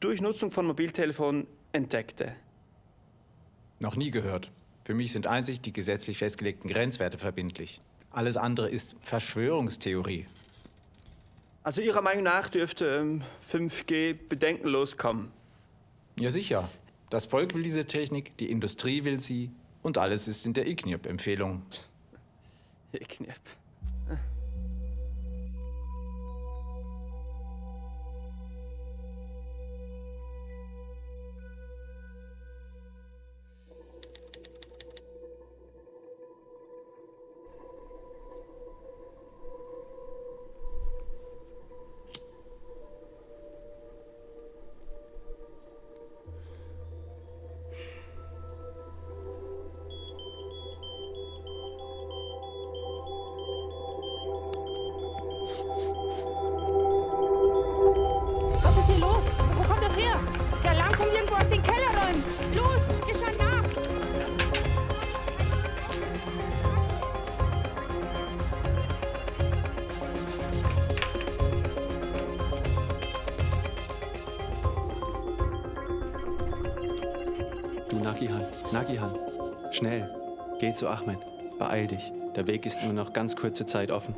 durch Nutzung von Mobiltelefonen entdeckte. Noch nie gehört. Für mich sind einzig die gesetzlich festgelegten Grenzwerte verbindlich. Alles andere ist Verschwörungstheorie. Also Ihrer Meinung nach dürfte ähm, 5G bedenkenlos kommen? Ja, sicher. Das Volk will diese Technik, die Industrie will sie und alles ist in der IGNIRP-Empfehlung. IGNIRP. Nagihan, schnell, geh zu Ahmed, beeil dich. Der Weg ist nur noch ganz kurze Zeit offen.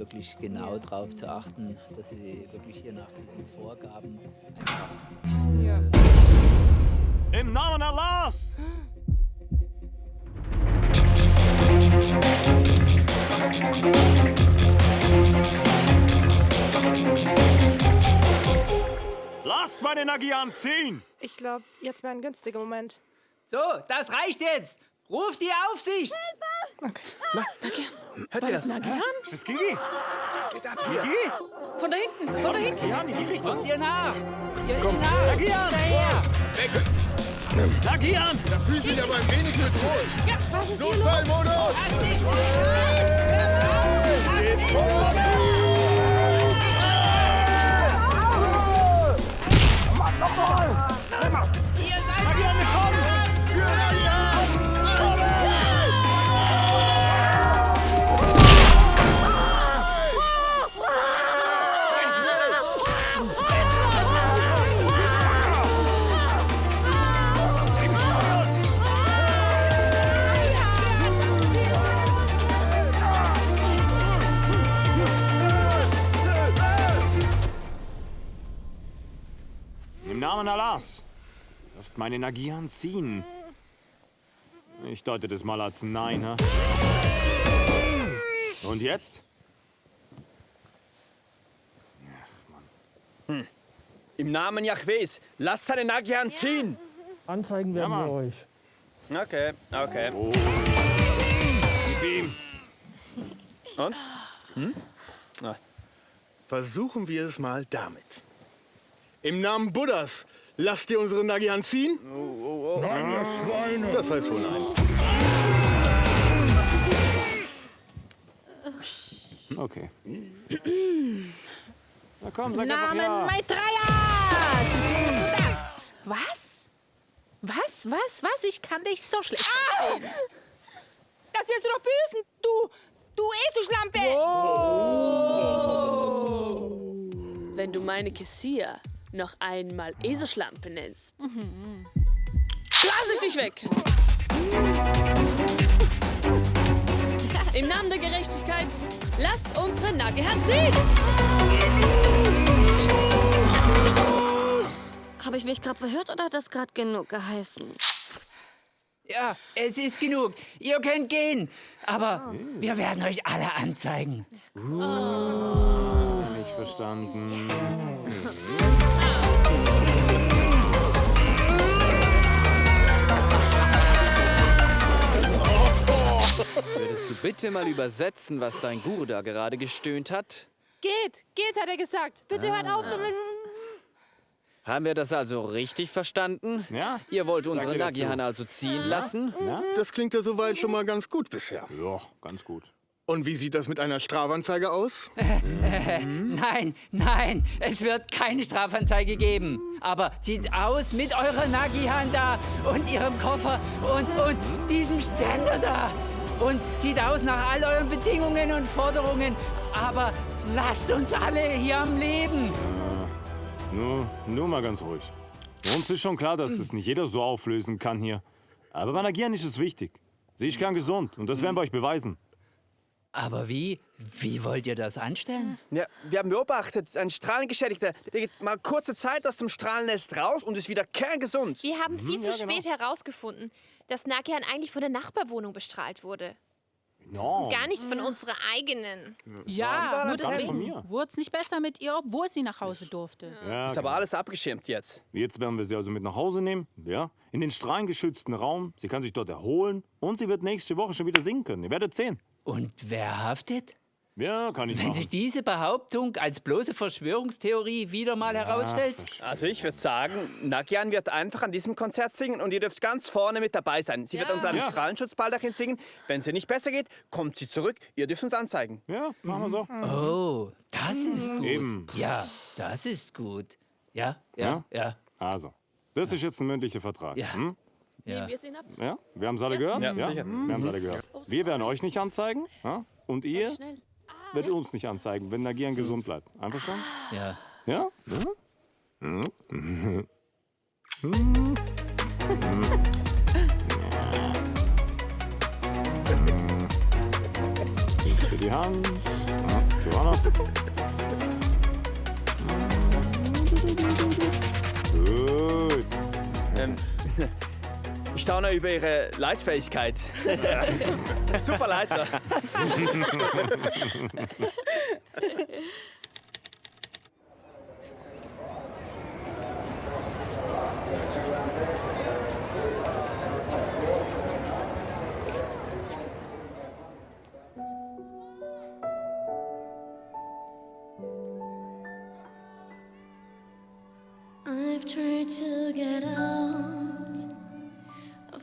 Wirklich genau darauf zu achten, dass sie wirklich hier nach diesen Vorgaben einfach. Im Namen Allahs! Lasst meine Nagian ziehen! Ich glaube, jetzt wäre ein günstiger Moment. So, das reicht jetzt! Ruf die Aufsicht! Okay. Na, Hört ihr das? Nagian? Das ist Gigi. Was geht ab Gigi? Von da hinten, von da hinten. Nagian, in die Richtung. Kommt ihr nach! Ihr Komm. nach! Nagian! Daher! Nagian! Da fühlt mich aber ein wenig bedroht. Ja, was ist hier los? Notfallmodus! Ihr Allahs. Lasst meine Nagian ziehen. Ich deute das mal als Nein, ne? Und jetzt? Im Namen Jahwes, lasst seine Nagian ziehen! Anzeigen werden Mann. wir euch. Okay, okay. Gib ihm! Und? Hm? Versuchen wir es mal damit. Im Namen Buddhas, lasst ihr unsere Nagian ziehen? Nein, ihr Schweine. Das heißt wohl nein. Okay. Na komm, sag Namen ja. Maitreya! Du das? Was? Was, was, was? Ich kann dich so schlecht verstehen. Das wirst du doch büßen, du, du Eselschlampe! Wenn du meine Kessia noch einmal Eselschlampe nennst, blas ich dich weg. Im Namen der Gerechtigkeit, lasst unsere Nageherren ziehen! Habe ich mich gerade verhört oder hat das gerade genug geheißen? Ja, es ist genug. Ihr könnt gehen. Aber wir werden euch alle anzeigen. Nicht verstanden. *laughs* Würdest du bitte mal übersetzen, was dein Guru da gerade gestöhnt hat? Geht, geht, hat er gesagt. Bitte hört auf. Haben wir das also richtig verstanden? Ja. Ihr wollt unsere dir dazu. Nagihan also ziehen lassen? Ja? Das klingt ja soweit schon mal ganz gut bisher. Ja, ganz gut. Und wie sieht das mit einer Strafanzeige aus? *laughs* Nein, nein, es wird keine Strafanzeige geben. Aber zieht aus mit eurer Nagihan da und ihrem Koffer und, und diesem Ständer da. Und zieht aus nach all euren Bedingungen und Forderungen. Aber lasst uns alle hier am Leben. Nur, nur mal ganz ruhig. Uns ist schon klar, dass es nicht jeder so auflösen kann hier. Aber bei Nagieren ist es wichtig. Sie ist kern gesund und das werden wir euch beweisen. Aber wie? Wie wollt ihr das anstellen? Ja, wir haben beobachtet, ein Strahlengeschädigter, der geht mal kurze Zeit aus dem Strahlennest raus und ist wieder kerngesund. Wir haben viel Mhm, zu ja, genau. spät herausgefunden, dass Nakian eigentlich von der Nachbarwohnung bestrahlt wurde. No. Gar nicht von unserer eigenen. Ja, nur deswegen wurde es nicht besser mit ihr, obwohl sie nach Hause durfte. Ja, Ist aber genau. alles abgeschirmt jetzt. Jetzt werden wir sie also mit nach Hause nehmen, ja, in den strahlengeschützten Raum. Sie kann sich dort erholen und sie wird nächste Woche schon wieder singen können. Ihr werdet sehen. Und wer haftet? Ja, kann ich Wenn machen. sich diese Behauptung als bloße Verschwörungstheorie wieder mal herausstellt? Also ich würde sagen, Nagian wird einfach an diesem Konzert singen und ihr dürft ganz vorne mit dabei sein. Sie wird unter einem Ja. Strahlenschutzbaldachin singen. Wenn sie nicht besser geht, kommt sie zurück. Ihr dürft uns anzeigen. Ja, machen wir so. Oh, das ist gut. Eben. Ja, das ist gut. Ja, ja, ja. Also, das ist jetzt ein mündlicher Vertrag. Ja. Hm? Ja. Wir sehen ab. Ja, wir haben es alle Ja. gehört? Ja. Wir haben es alle gehört. Wir werden euch nicht anzeigen ja? und ihr wird uns nicht anzeigen, wenn Nagian gesund bleibt. Einverstanden? Ja. Ja? ja? Siehst du die Hand? Ja, Johanna. Gut. Ähm. Ich staune über Ihre Leitfähigkeit. *laughs* Super Leiter. I've tried to get out.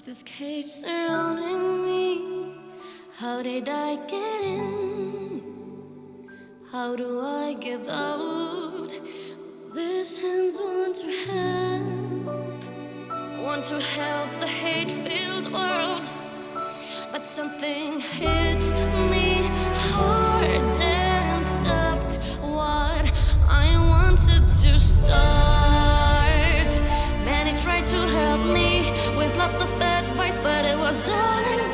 this cage surrounding me? How did I get in? How do I get out? These hands want to help, want to help the hate-filled world, but something hit me hard and stopped what I wanted to start. turning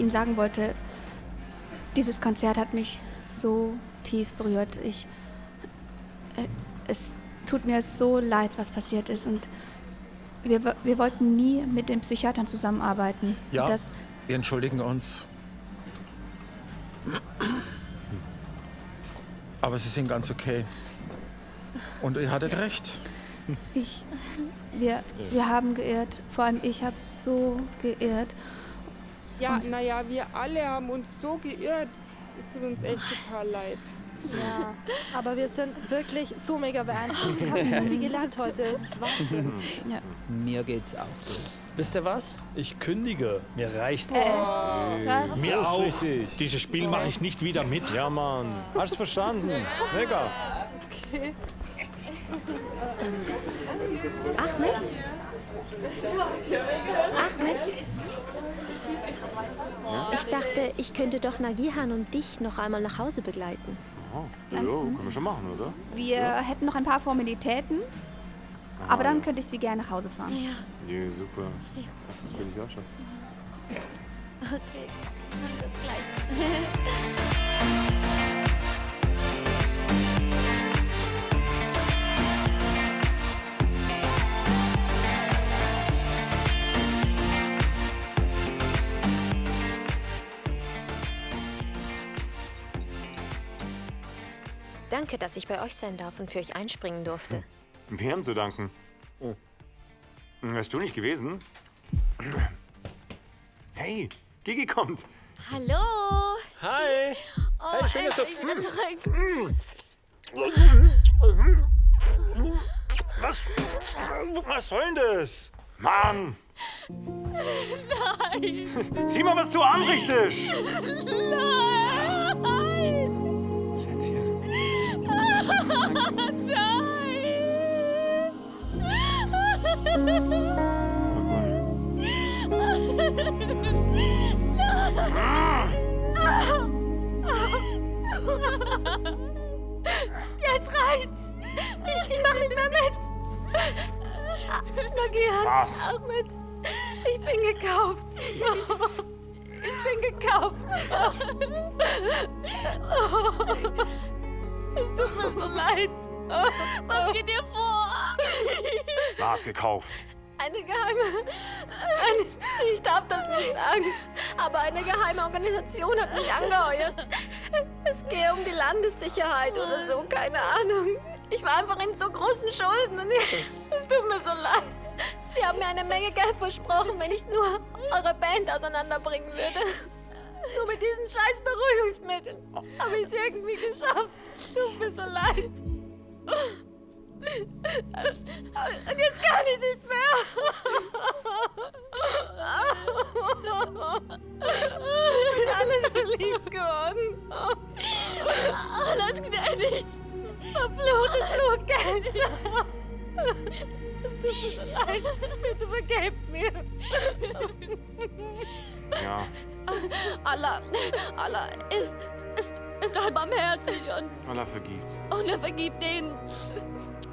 Ihnen sagen wollte, dieses Konzert hat mich so tief berührt. Ich, äh, es tut mir so leid, was passiert ist und wir, wir wollten nie mit den Psychiatern zusammenarbeiten. Ja, Das, wir entschuldigen uns. Aber Sie sind ganz okay. Und ihr hattet recht. ich, wir, wir haben geirrt, vor allem ich habe so geirrt. Ja, naja, wir alle haben uns so geirrt. Es tut uns echt total leid. Ja, aber wir sind wirklich so mega beeindruckt. Wir haben so viel gelernt heute. Es ist Wahnsinn. Ja. Mir geht's auch so. Wisst ihr was? Ich kündige. Mir reicht's. Was? Mir auch. richtig. Dieses Spiel mache ich nicht wieder mit. Ja, Mann. Hast verstanden? Mega. Okay. Ahmed? Ahmed? Ich dachte, ich könnte doch Nagihan und dich noch einmal nach Hause begleiten. Oh, ja, können wir schon machen, oder? Wir hätten noch ein paar Formalitäten, aber dann könnte ich Sie gerne nach Hause fahren. Ja. Nee, super. Das ist für dich auch, Schatz. Okay, bis gleich. *laughs* Danke, dass ich bei euch sein darf und für euch einspringen durfte. Wir haben zu danken. Oh. Wärst du nicht gewesen? Hey, Gigi kommt. Hallo! Hi! Oh, Hey, schön, dass du- endlich wieder Hm. zurück. Was? Was soll denn das? Mann! Nein! Sieh mal, was du anrichtest! Nein! Jetzt reicht's! Ich, ich mach nicht mehr mit! Nagihan, Was? Ahmed, ich bin gekauft. Ich bin gekauft. Es tut mir so leid. Was geht dir vor? *laughs* Was gekauft? Eine geheime. Eine, ich darf das nicht sagen. Aber eine geheime Organisation hat mich angeheuert. Es gehe um die Landessicherheit oder so, keine Ahnung. Ich war einfach in so großen Schulden und *laughs* es tut mir so leid. Sie haben mir eine Menge Geld versprochen, wenn ich nur eure Band auseinanderbringen würde. Nur mit diesen scheiß Beruhigungsmitteln habe ich es irgendwie geschafft. Tut mir so leid. Und jetzt kann ich nicht mehr. Ich bin alles verliebt geworden. Alles gnädig. Verfluchtes Fluggeld. Es tut mir so leid. Bitte vergebt mir. Ja, Allah, Allah ist, ist, ist allbarmherzig und, Allah vergibt. und er vergibt denen,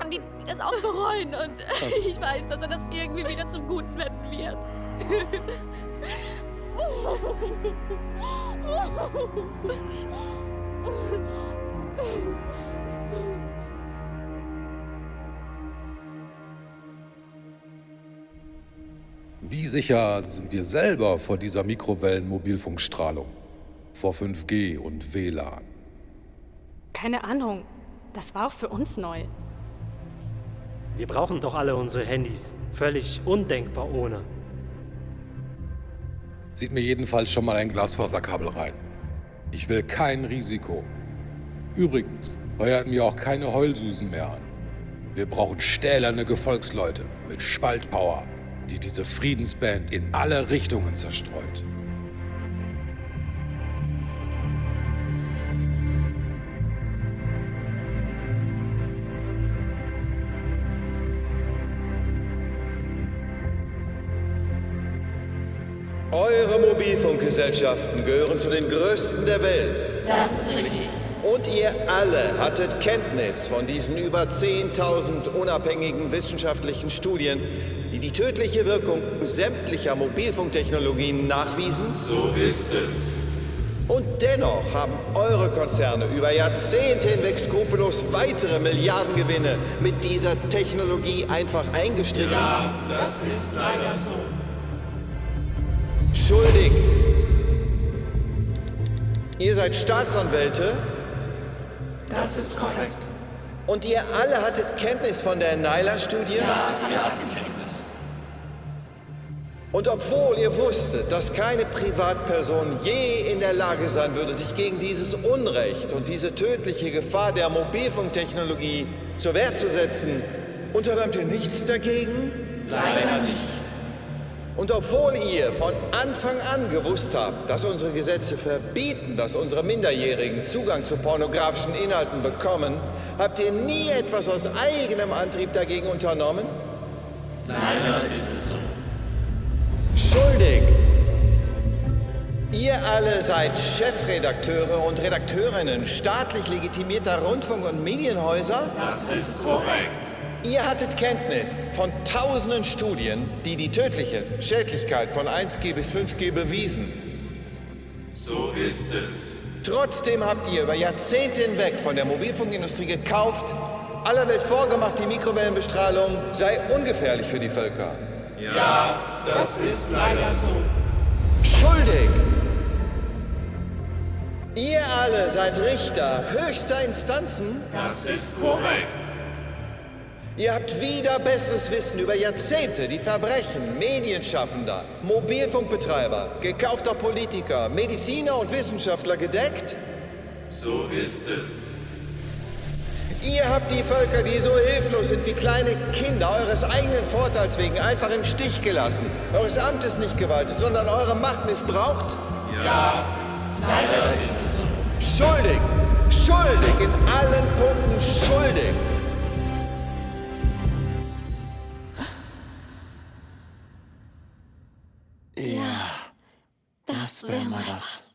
die, die das auch bereuen. Und *laughs* ich weiß, dass er das irgendwie wieder zum Guten wenden wird. Wie sicher sind wir selber vor dieser Mikrowellenmobilfunkstrahlung? Vor 5G und WLAN? Keine Ahnung. Das war auch für uns neu. Wir brauchen doch alle unsere Handys. Völlig undenkbar ohne. Zieht mir jedenfalls schon mal ein Glasfaserkabel rein. Ich will kein Risiko. Übrigens, heuert mir auch keine Heulsusen mehr an. Wir brauchen stählerne Gefolgsleute mit Spaltpower, die diese Friedensband in alle Richtungen zerstreut. Mobilfunkgesellschaften gehören zu den größten der Welt. Das ist richtig. Und ihr alle hattet Kenntnis von diesen über 10.000 unabhängigen wissenschaftlichen Studien, die die tödliche Wirkung sämtlicher Mobilfunktechnologien nachwiesen? So ist es. Und dennoch haben eure Konzerne über Jahrzehnte hinweg skrupellos weitere Milliardengewinne mit dieser Technologie einfach eingestrichen. Ja, das ist leider so. Schuldig. Ihr seid Staatsanwälte Das ist korrekt. und ihr alle hattet Kenntnis von der Nyla-Studie? Ja, wir hatten Kenntnis. Und obwohl ihr wusstet, dass keine Privatperson je in der Lage sein würde, sich gegen dieses Unrecht und diese tödliche Gefahr der Mobilfunktechnologie zur Wehr zu setzen, unternahmt ihr nichts dagegen? Leider nicht. Und obwohl ihr von Anfang an gewusst habt, dass unsere Gesetze verbieten, dass unsere Minderjährigen Zugang zu pornografischen Inhalten bekommen, habt ihr nie etwas aus eigenem Antrieb dagegen unternommen? Leider ist es so. Schuldig! Ihr alle seid Chefredakteure und Redakteurinnen staatlich legitimierter Rundfunk- und Medienhäuser? Das ist korrekt. Ihr hattet Kenntnis von tausenden Studien, die die tödliche Schädlichkeit von 1G bis 5G bewiesen. So ist es. Trotzdem habt ihr über Jahrzehnte hinweg von der Mobilfunkindustrie gekauft, aller Welt vorgemacht, die Mikrowellenbestrahlung sei ungefährlich für die Völker. Ja, das ist leider so. Schuldig! Ihr alle seid Richter höchster Instanzen? Das ist korrekt. Ihr habt wieder besseres Wissen über Jahrzehnte die Verbrechen Medienschaffender, Mobilfunkbetreiber, gekaufter Politiker, Mediziner und Wissenschaftler gedeckt? So ist es. Ihr habt die Völker, die so hilflos sind wie kleine Kinder, eures eigenen Vorteils wegen einfach im Stich gelassen, eures Amtes nicht gewaltet, sondern eure Macht missbraucht? Ja, leider ist es. Schuldig! Schuldig! In allen Punkten schuldig! Ja, das wäre mal was.